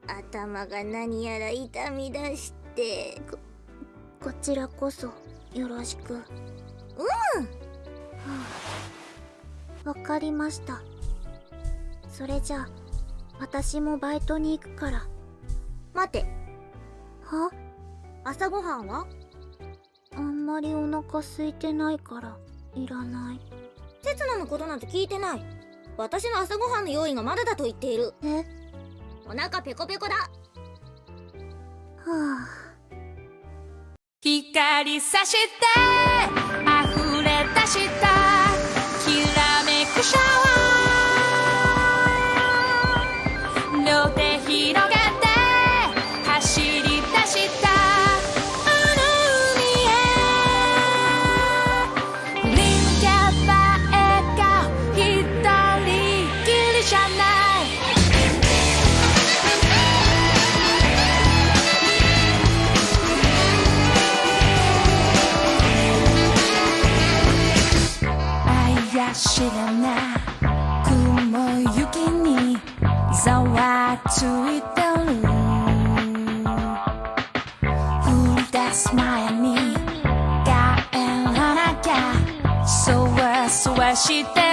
Speaker 2: 頭が何やら痛み出して
Speaker 6: こちらこそよろしく。わかりました。それじゃあ私もバイトに行くから。
Speaker 2: 待て。
Speaker 6: は
Speaker 2: 朝ごはんは？
Speaker 6: あんまりお腹空いてないからいらない。
Speaker 2: 刹那のことなんて聞いてない。私の朝ごはんの用意がまだだと言っている。
Speaker 6: え？
Speaker 2: お腹ペコペコだ。
Speaker 6: はあ。
Speaker 5: 光さして溢れ出したわついてる降り出す前に帰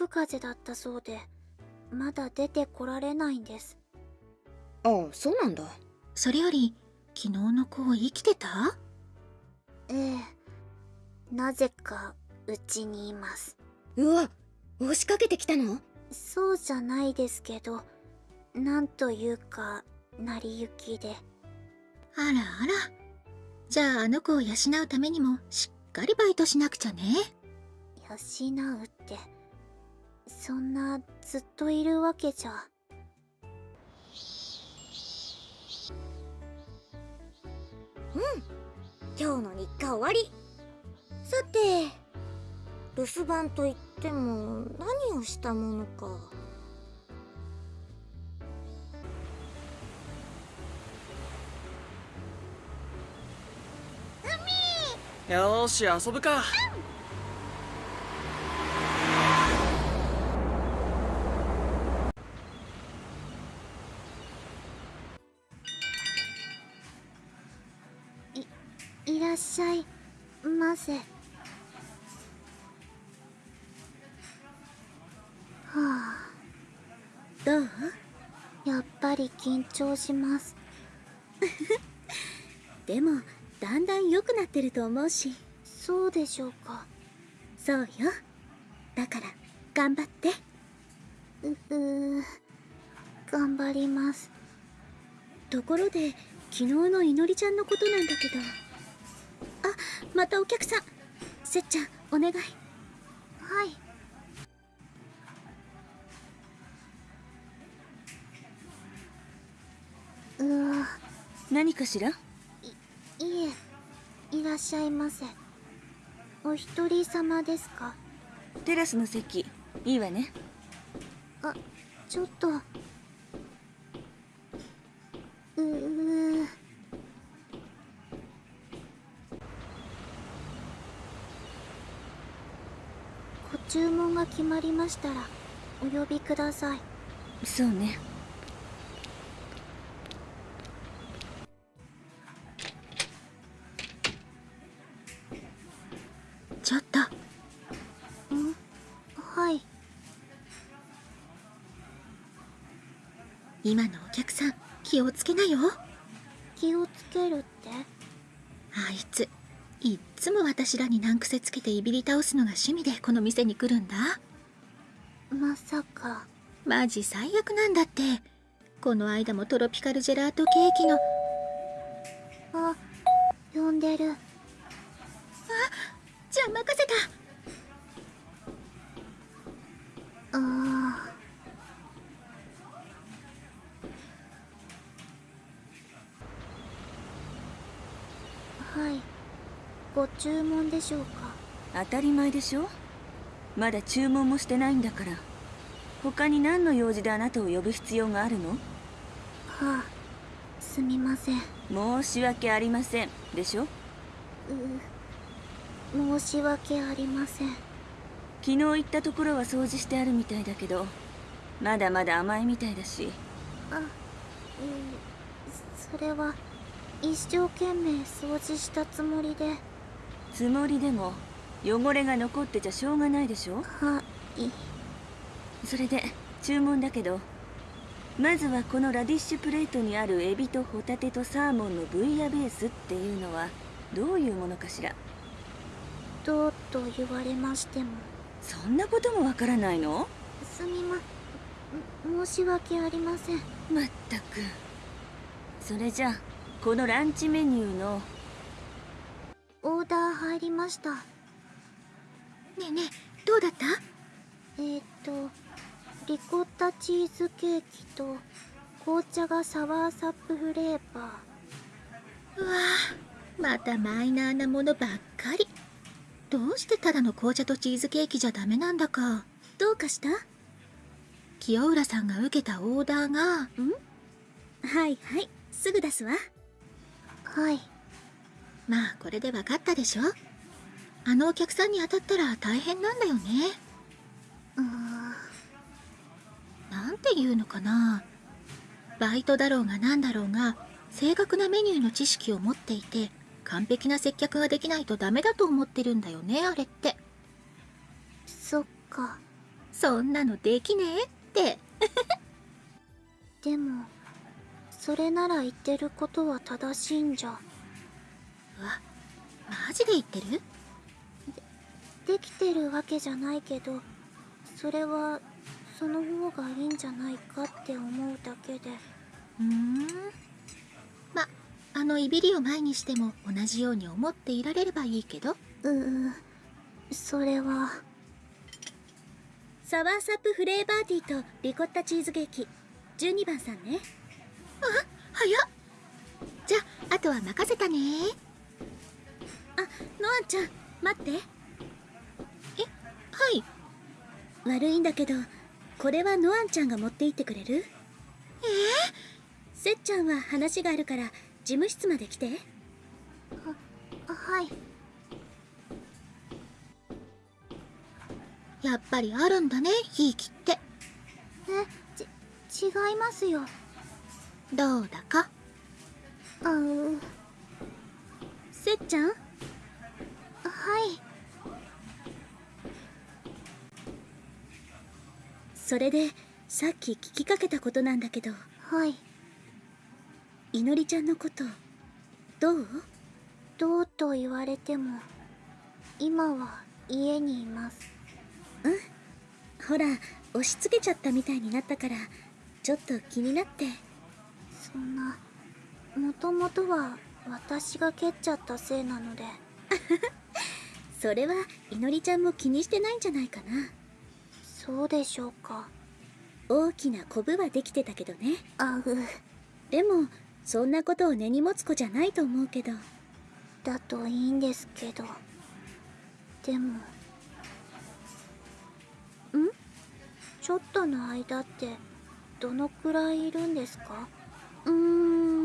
Speaker 5: く
Speaker 6: 風邪だったそうでまだ出てこられないんです。
Speaker 2: ああそうなんだ。
Speaker 8: それより昨日の子生きてた？
Speaker 6: ええなぜかうちにいます。
Speaker 2: うわ押しかけてきたの？
Speaker 6: そうじゃないですけどなんというか成り行きで。
Speaker 8: あらあら。じゃああの子を養うためにもしっかりバイトしなくちゃね。
Speaker 6: 養うってそんなずっといるわけじゃ。
Speaker 2: 今日の日課終わり。さて留守番といっても何をしたものか。
Speaker 1: よーし遊ぶか。
Speaker 6: いませはあ。
Speaker 15: どう？
Speaker 6: やっぱり緊張します。
Speaker 15: でもだんだん良くなってると思うし。
Speaker 6: そうでしょうか。
Speaker 15: そうよ。だから頑張って。
Speaker 6: ううー頑張ります。
Speaker 15: ところで昨日のいのりちゃんのことなんだけど。あまたお客さん。せっちゃんお願い。
Speaker 6: はい。うわ
Speaker 15: 何かしら？
Speaker 6: いいえいらっしゃいませ。お一人様ですか？
Speaker 15: テラスの席いいわね。
Speaker 6: あちょっと。ううご注文が決まりましたらお呼びください。
Speaker 15: そうね。
Speaker 8: ちょっと。
Speaker 6: ん？はい。
Speaker 8: 今のお客さん気をつけなよ。
Speaker 6: 気をつけるって？
Speaker 8: あいついっつも私らに難癖つけていびり倒すのが趣味でこの店に来るんだ。
Speaker 6: まさか。
Speaker 8: マジ最悪なんだって。この間もトロピカルジェラートケーキの。
Speaker 6: あ呼んでる。
Speaker 8: じゃあ任せた。
Speaker 6: ああはいご注文でしょうか？
Speaker 15: 当たり前でしょ？まだ注文もしてないんだから。他に何の用事であなたを呼ぶ必要があるの？
Speaker 6: はあすみません。
Speaker 15: 申し訳ありませんでしょ？
Speaker 6: う申し訳ありません。
Speaker 15: 昨日行ったところは掃除してあるみたいだけどまだまだ甘いみたいだし。
Speaker 6: あうんそれは一生懸命掃除したつもりで
Speaker 15: つもりでも汚れが残ってちゃしょうがないでしょ？
Speaker 6: はい。
Speaker 15: それで注文だけどまずはこのラディッシュプレートにあるエビとホタテとサーモンのブイヤベースっていうのはどういうものかしら？
Speaker 6: どうと言われましても。
Speaker 15: そんなこともわからないの？
Speaker 6: すみま申し訳ありません。
Speaker 15: まったく。それじゃあこのランチメニューの
Speaker 6: オーダー入りました。
Speaker 8: ねえねえどうだった？
Speaker 6: えー、っとリコッタチーズケーキと紅茶がサワーサップフレーバ
Speaker 8: うわぁまたマイナーなものばっかり。どうしてただの紅茶とチーズケーキじゃダメなんだか。
Speaker 15: どうかした？
Speaker 8: 清浦さんが受けたオーダーが。
Speaker 15: ん？はいはいすぐ出すわ。
Speaker 6: ーはい
Speaker 8: まあこれで分かったでしょ？あのお客さんに当たったら大変なんだよね。
Speaker 6: うー。ん
Speaker 8: なんていうのかな？バイトだろうがなんだろうが正確なメニューの知識を持っていて完璧な接客ができないとダメだと思ってるんだよねあれって。
Speaker 6: そっか。
Speaker 8: そんなのできねえって。
Speaker 6: でもそれなら言ってることは正しいんじゃ。
Speaker 8: うわマジで言ってる？
Speaker 6: できてるわけじゃないけどそれはその方がいいんじゃないかって思うだけで。
Speaker 8: うーん。まあのいびりを前にしても同じように思っていられればいいけど。
Speaker 6: うーそれは。
Speaker 15: サワーサップフレーバーティーとリコッタチーズケーキ。12番さんね。
Speaker 8: あ早っ。じゃああとは任せたね。
Speaker 15: あノアンちゃん待って。
Speaker 8: えはい。
Speaker 15: 悪いんだけどこれはノアンちゃんが持って行ってくれる？
Speaker 8: え
Speaker 15: せっちゃんは話があるから事務室まで来て。
Speaker 6: はい。
Speaker 8: やっぱりあるんだねひいきって。
Speaker 6: えち違いますよ。
Speaker 8: どうだか？
Speaker 6: あう
Speaker 15: せ
Speaker 13: せっちゃん？
Speaker 6: はい。
Speaker 13: それでさっき聞きかけたことなんだけど。
Speaker 6: はい。
Speaker 13: いのりちゃんのことどう？
Speaker 6: どうと言われても今は家にいます。
Speaker 13: うん？ほら押し付けちゃったみたいになったからちょっと気になって。
Speaker 6: そんなもともとは私が蹴っちゃったせいなので
Speaker 13: それはいのりちゃんも気にしてないんじゃないかな。
Speaker 6: そうでしょうか。
Speaker 13: 大きなコブはできてたけどね。
Speaker 6: あう
Speaker 13: でもそんなことを根に持つ子じゃないと思うけど。
Speaker 6: だといいんですけど。でもん？ちょっとの間ってどのくらいいるんですか？
Speaker 13: うー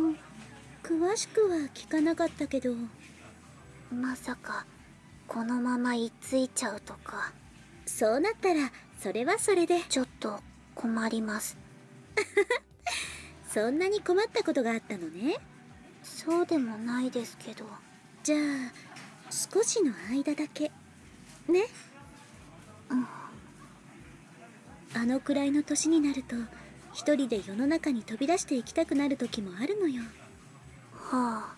Speaker 13: ん。詳しくは聞かなかったけど。
Speaker 6: まさかこのまま居ついちゃうとか。
Speaker 13: そうなったらそれはそれで。
Speaker 6: ちょっと困ります。
Speaker 13: そんなに困ったことがあったのね。
Speaker 6: そうでもないですけど。
Speaker 13: じゃあ少しの間だけ。ね。
Speaker 6: うん。
Speaker 13: あのくらいの年になると一人で世の中に飛び出していきたくなる時もあるのよ。
Speaker 6: は
Speaker 8: あ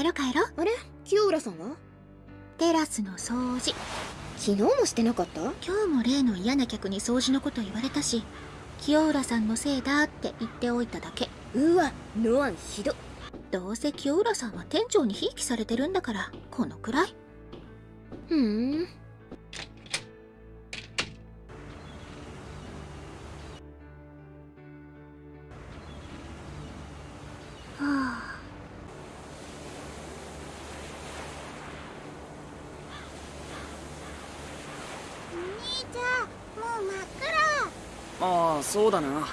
Speaker 8: 帰ろう帰ろう。
Speaker 9: あれ？清浦さんは？
Speaker 8: テラスの掃除。
Speaker 9: 昨日もしてなかった？
Speaker 8: 今日も例の嫌な客に掃除のこと言われたし清浦さんのせいだって言っておいただけ。
Speaker 9: うわノアンひど。
Speaker 8: どうせ清浦さんは店長にひいきされてるんだからこのくらい。
Speaker 9: ふん
Speaker 1: そうだな。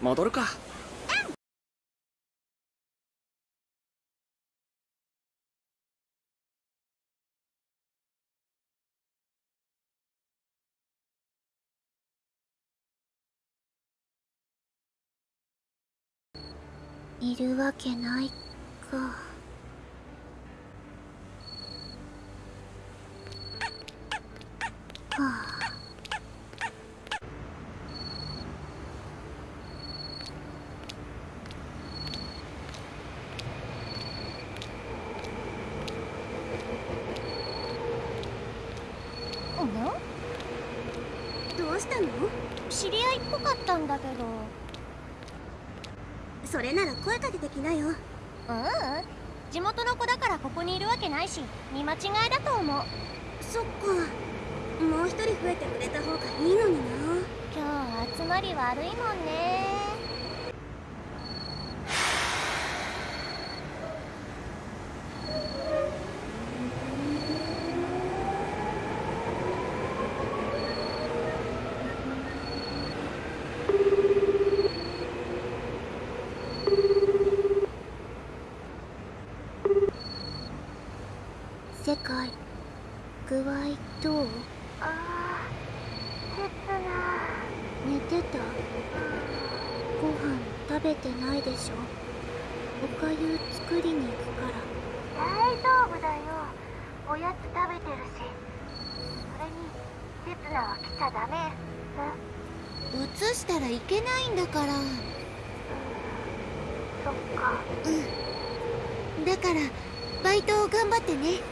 Speaker 1: 戻るか。
Speaker 6: いるわけないか。はあ
Speaker 13: どうしたの
Speaker 3: 知り合いっぽかったんだけど
Speaker 13: それなら声かけてきなよ。
Speaker 3: ううん。地元の子だからここにいるわけないし見間違いだと思う。
Speaker 13: そっか。もう一人増えてくれた方がいいのにな。
Speaker 3: 今日集まり悪いもんね
Speaker 6: 世界具合どう
Speaker 3: あー切な
Speaker 6: 寝てたご飯食べてないでしょおかゆ作りに行くから
Speaker 3: 大丈夫だよおやつ食べてるしそれに刹那は来ちゃダメ
Speaker 7: 映したらいけないんだから
Speaker 3: そっか
Speaker 7: うんだからバイトを頑張ってね。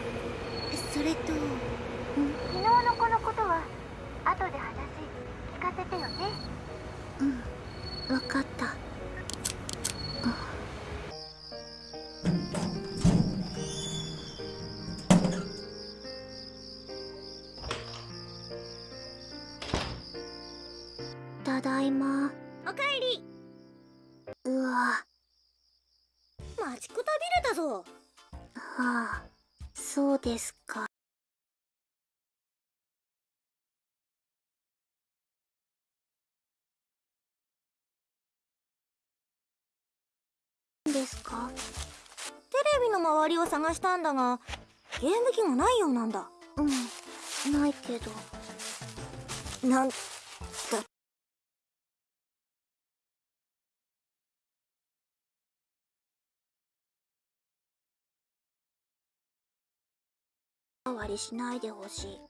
Speaker 13: りを探したんだがゲーム機ないようなんだ。
Speaker 6: うんないけど。
Speaker 13: なん
Speaker 6: だ。りしないでほしい。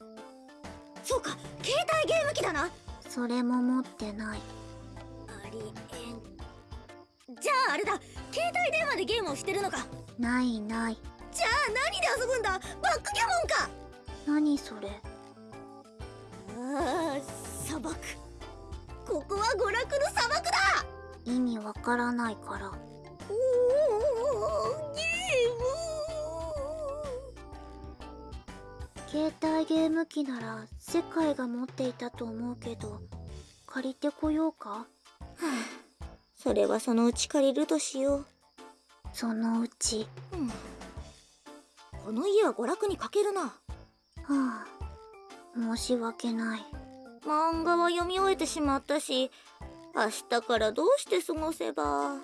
Speaker 2: そうか携帯ゲーム機だな。
Speaker 6: それも持ってない。
Speaker 2: ありえん。じゃああれだ。携帯電話でゲームをしてるのか。
Speaker 6: ないない。
Speaker 2: じゃあ何で遊ぶんだ？バックギャモンか！
Speaker 6: 何それ？
Speaker 2: ああ砂漠。ここは娯楽の砂漠だ！
Speaker 6: 意味わからないから。
Speaker 2: おおゲ
Speaker 6: 携帯ゲーム機なら世界が持っていたと思うけど借りてこようか？
Speaker 2: ームはあそれはそのうち借りるとしよう。
Speaker 6: そのうち。
Speaker 2: うん。この家は娯楽に欠けるな。
Speaker 6: はあ。申し訳ない。
Speaker 2: 漫画は読み終えてしまったし明日からどうして過ごせば。
Speaker 6: は？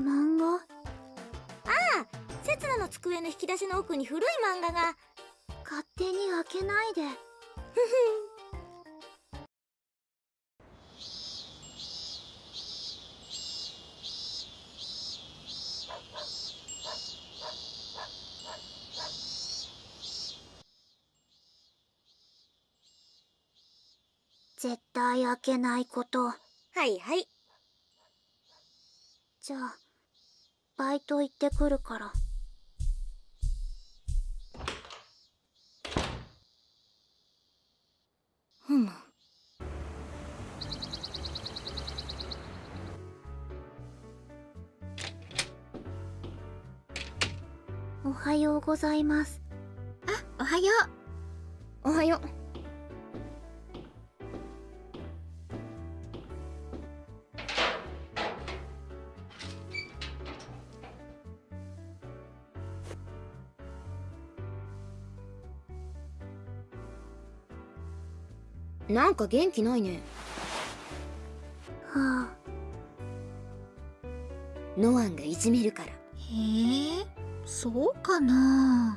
Speaker 6: 漫画？
Speaker 2: ああ刹那の机の引き出しの奥に古い漫画が。
Speaker 6: 勝手に開けないで 絶対開けないこと
Speaker 2: はいはい
Speaker 6: じゃあバイト行ってくるから
Speaker 2: ふむ
Speaker 6: おはようございます
Speaker 8: あおはよう
Speaker 9: おはようなんか元気ないね。
Speaker 6: はあ。
Speaker 9: ノアンがいじめるから。
Speaker 8: へえそうかな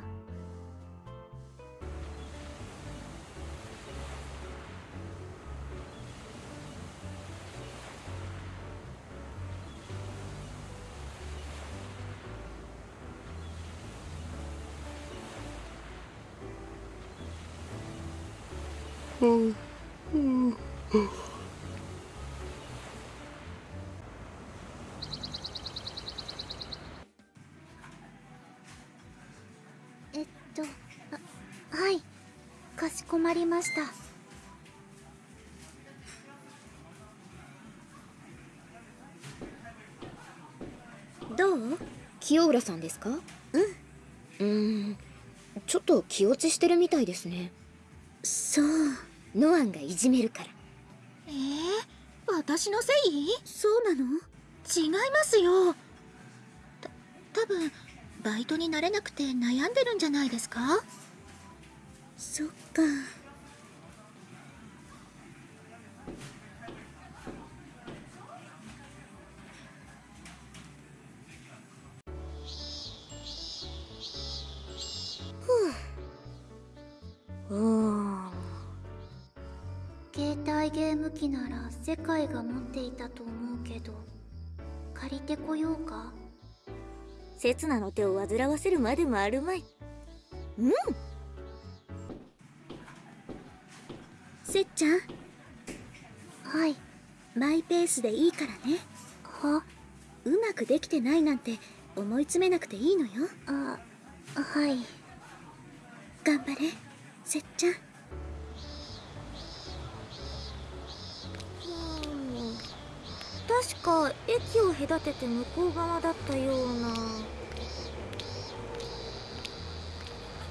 Speaker 6: まりました。
Speaker 2: どう？
Speaker 9: 清浦さんですか？うん。うーんちょっと気落ちしてるみたいですね。
Speaker 2: そう。
Speaker 9: ノアンがいじめるから。
Speaker 8: えー、私のせい？
Speaker 2: そうなの？
Speaker 8: 違いますよ。た多分バイトになれなくて悩んでるんじゃないですか？
Speaker 2: そっかうおー
Speaker 6: 携帯ゲーム機なら世界が持っていたと思うけど借りてこようか？
Speaker 2: 刹那の手を煩わせるまでもあるまい。うん。せっちゃん。
Speaker 6: はい。
Speaker 2: マイペースでいいからね。
Speaker 6: は？
Speaker 2: うまくできてないなんて思い詰めなくていいのよ。
Speaker 6: あはい。
Speaker 2: 頑張れせっちゃん。確か駅を隔てて向こう側だったような。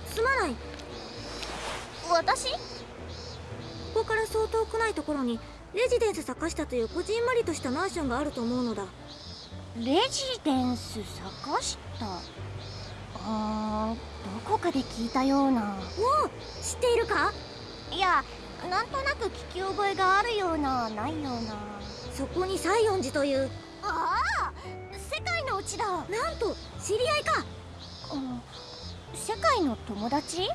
Speaker 2: すまない。私？ここからそう遠くないところにレジデンス坂下というこじんまりとしたマンションがあると思うのだ。
Speaker 7: レジデンス坂下あーどこかで聞いたような。
Speaker 2: おお知っているか？
Speaker 7: いやなんとなく聞き覚えがあるようなないような。
Speaker 2: そこに西園寺という。
Speaker 7: ああ世界のうちだ。
Speaker 2: なんと知り合いか。
Speaker 7: うん世界の友達？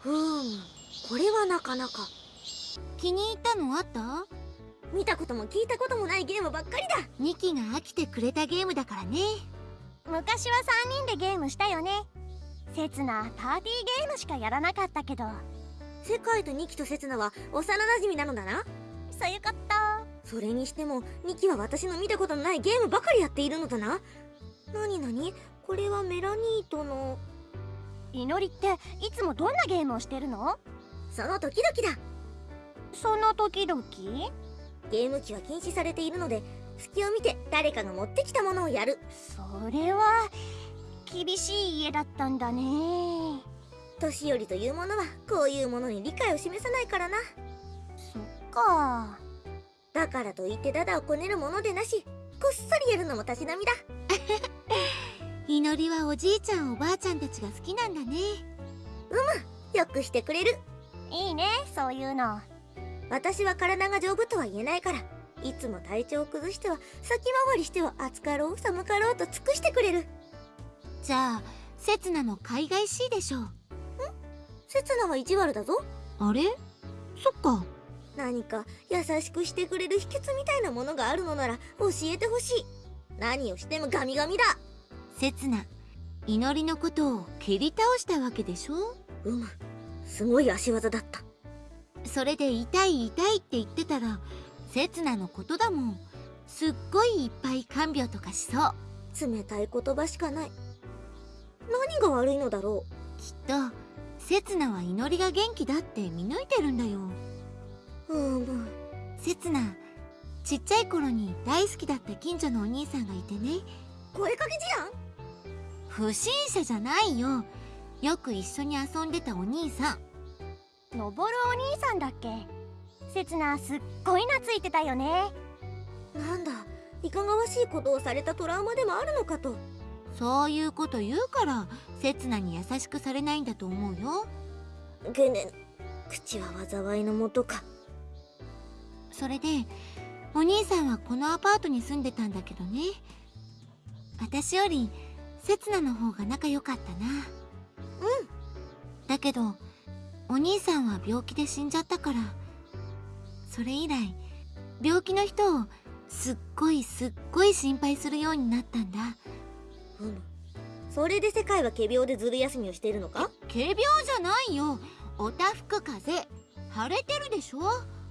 Speaker 2: ふーんこれはなかなか。
Speaker 7: 気に入ったのあった？
Speaker 2: 見たことも聞いたこともないゲームばっかりだ。
Speaker 7: ニキが飽きてくれたゲームだからね昔は3人でゲームしたよね。
Speaker 3: せつなパーティーゲームしかやらなかったけど。
Speaker 2: 世界とニキとセツナは幼馴染なのだな。
Speaker 3: そういうこと。
Speaker 2: それにしてもニキは私の見たことのないゲームばかりやっているのだな。なになにこれはメラニートの。
Speaker 3: 祈りっていつもどんなゲームをしてるの？
Speaker 2: その時々だ。
Speaker 3: その時々？
Speaker 2: ゲーム機は禁止されているので隙を見て誰かが持ってきたものをやる。
Speaker 3: それは厳しい家だったんだね。
Speaker 2: 年寄りというものはこういうものに理解を示さないからな。
Speaker 3: そっか。
Speaker 2: だからといってダダをこねるものでなしこっそりやるのもたしなみだ。
Speaker 16: 祈りはおじいちゃんおばあちゃんたちが好きなんだね。
Speaker 2: うむよくしてくれる
Speaker 3: いいねそういうの
Speaker 2: 私は体が丈夫とは言えないからいつも体調を崩しては先回りしては暑かろう寒かろうと尽くしてくれる。
Speaker 16: じゃあせつなも海外しいでしょう。
Speaker 2: せつなは意地悪だぞ。
Speaker 16: あれ？そっか。
Speaker 2: 何か優しくしてくれる秘訣みたいなものがあるのなら教えてほしい。何をしてもガミガミだ。
Speaker 16: せつな祈りのことを蹴り倒したわけでしょ？
Speaker 2: うむ。すごい足技だった。
Speaker 16: それで痛い痛いって言ってたらせつなのことだもん。すっごいいっぱい看病とかしそう。
Speaker 2: 冷たい言葉しかない。何が悪いのだろ
Speaker 16: う。きっとせつなは祈りが元気だって見抜いてるんだよ。
Speaker 2: うむ
Speaker 16: せつなちっちゃい頃に大好きだった近所のお兄さんがいてね。
Speaker 2: 声かけじゃん
Speaker 16: 不審者じゃないよ。よく一緒に遊んでたお兄さん。
Speaker 3: 登るお兄さんだっけ？せつなすっごい懐いてたよね。
Speaker 2: なんだいかがわしいことをされたトラウマでもあるのかと。
Speaker 16: そういうこと言うからせつなに優しくされないんだと思うよ。
Speaker 2: げね口は災いのもとか。
Speaker 16: それでお兄さんはこのアパートに住んでたんだけどね。私よりせつなの方が仲良かったな。
Speaker 2: うん。
Speaker 16: だけどお兄さんは病気で死んじゃったからそれ以来病気の人をすっごいすっごい心配するようになったんだ。
Speaker 2: うん。それで世界は仮病でずる休みをしているのか？
Speaker 16: 仮病じゃないよ。おたふく風邪腫れてるでしょ？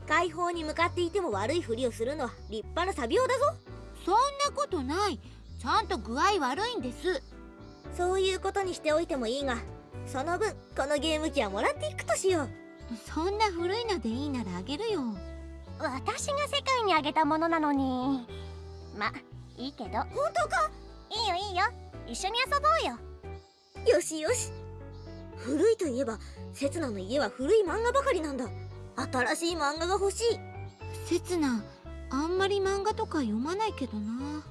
Speaker 2: 解放に向かっていても悪いふりをするのは立派な詐病だぞ。
Speaker 16: そんなことない。ちゃんと具合悪いんです。
Speaker 2: そういうことにしておいてもいいがその分このゲーム機はもらっていくとしよう
Speaker 16: そんな古いのでいいならあげるよ。
Speaker 3: 私が世界にあげたものなのに。まいいけど。
Speaker 2: 本当か？
Speaker 3: いいよいいよ。一緒に遊ぼうよ。
Speaker 2: よしよし。古いといえばせつなの家は古い漫画ばかりなんだ。新しい漫画が欲しい。
Speaker 16: せつなあんまり漫画とか読まないけどな。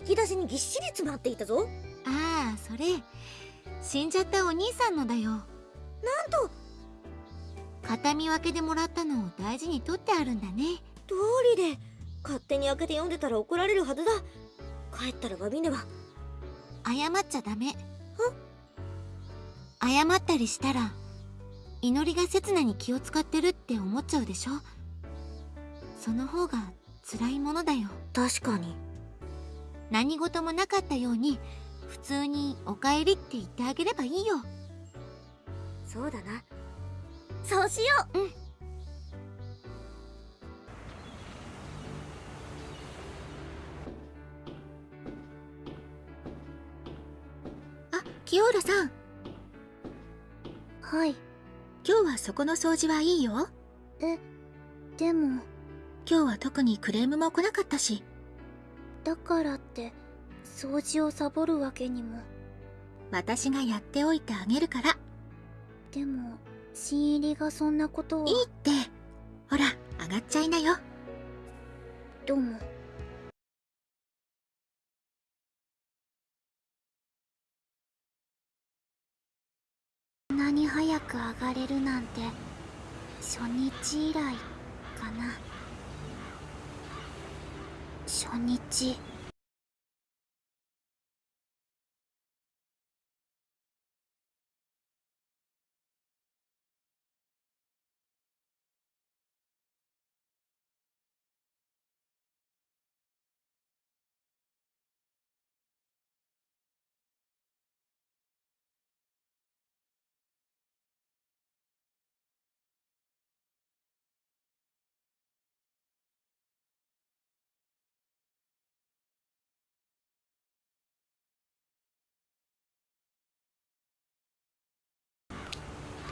Speaker 2: 引き出しにぎっしり詰まっていたぞ。
Speaker 16: ああそれ。死んじゃったお兄さんのだよ。なん
Speaker 2: と
Speaker 16: 形見分けでもらったのを大事に取ってあるんだね。
Speaker 2: 通りで。勝手に開けて読んでたら怒られるはずだ。帰ったら詫びねば。
Speaker 16: 謝っちゃダメ。謝ったりしたら祈りが刹那に気を使ってるって思っちゃうでしょ。その方が辛いものだよ。
Speaker 2: 確かに。
Speaker 16: 何事もなかったように普通に「おかえり」って言ってあげればいいよ。
Speaker 2: そうだなそうしよ
Speaker 16: う。うん。あキオーラさん。
Speaker 6: はい。
Speaker 8: 今日はそこの掃除はいいよ。
Speaker 6: えでも。
Speaker 8: 今日は特にクレームも来なかったし。
Speaker 6: だからって掃除をサボるわけにも。
Speaker 8: 私がやっておいてあげるから。
Speaker 6: でも新入りがそんなことを。
Speaker 8: いいって。ほら上がっちゃいなよ。
Speaker 6: どうも。こんなに早く上がれるなんて初日以来かな。初日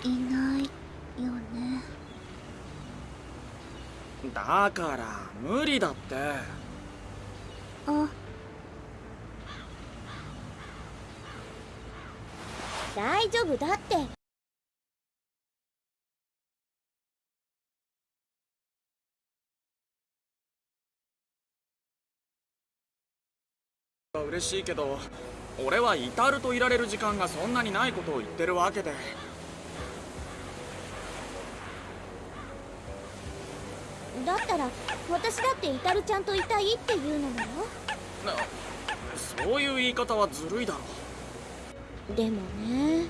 Speaker 6: いないよね。
Speaker 1: だから無理だって。
Speaker 6: あ。
Speaker 2: 大丈夫だって。
Speaker 1: 嬉しいけど俺は至るといられる時間がそんなにないことを言ってるわけで
Speaker 2: だったら私だってイタルちゃんといたいっていうのよ
Speaker 1: なそういう言い方はずるいだろ。
Speaker 2: でもね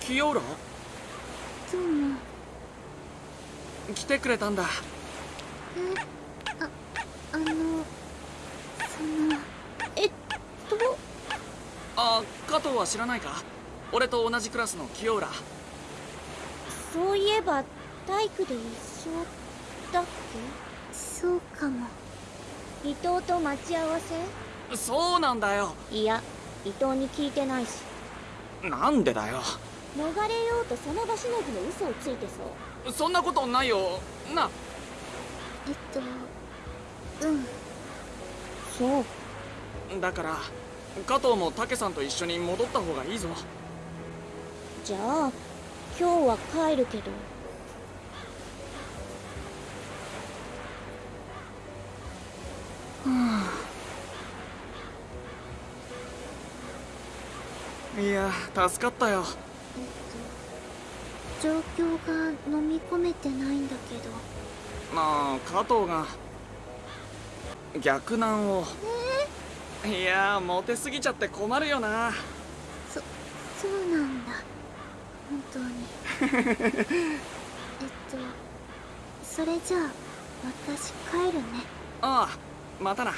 Speaker 1: 清浦
Speaker 6: どうも
Speaker 1: 来てくれたんだ。
Speaker 6: えああのその
Speaker 2: えっと。
Speaker 1: あ加藤は知らないか？俺と同じクラスの清浦。
Speaker 2: そういえば体育で一緒だっ
Speaker 6: そうかも。
Speaker 2: け伊藤と待ち合わせ？
Speaker 1: そうなんだよ。
Speaker 2: いや伊藤に聞いてないし。
Speaker 1: なんでだよ。
Speaker 2: 逃れようとその場しのぎの嘘をついてそう。
Speaker 1: そんなことないよな。
Speaker 6: えっとうん。
Speaker 2: そう。
Speaker 1: だから加藤も武さんと一緒に戻った方がいいぞ。
Speaker 2: じゃあ今日は帰るけど。
Speaker 1: いや助かったよ
Speaker 6: 状況が飲み込めてないんだけど。
Speaker 1: まあ加藤が逆難を。いやモテすぎちゃって困るよな。
Speaker 6: そそうなんだ。本当に。えっとそれじゃあ私帰るね。
Speaker 1: ああまたな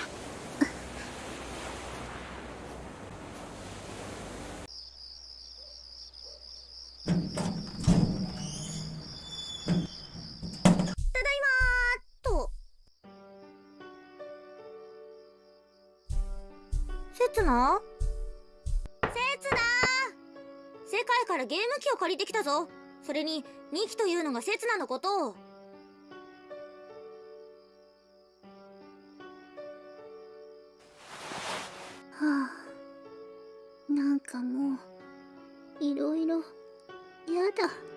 Speaker 2: 機を借りてきたぞ。それに2機というのがせつなのこと。を
Speaker 6: はあ。なんかもういろいろやだ。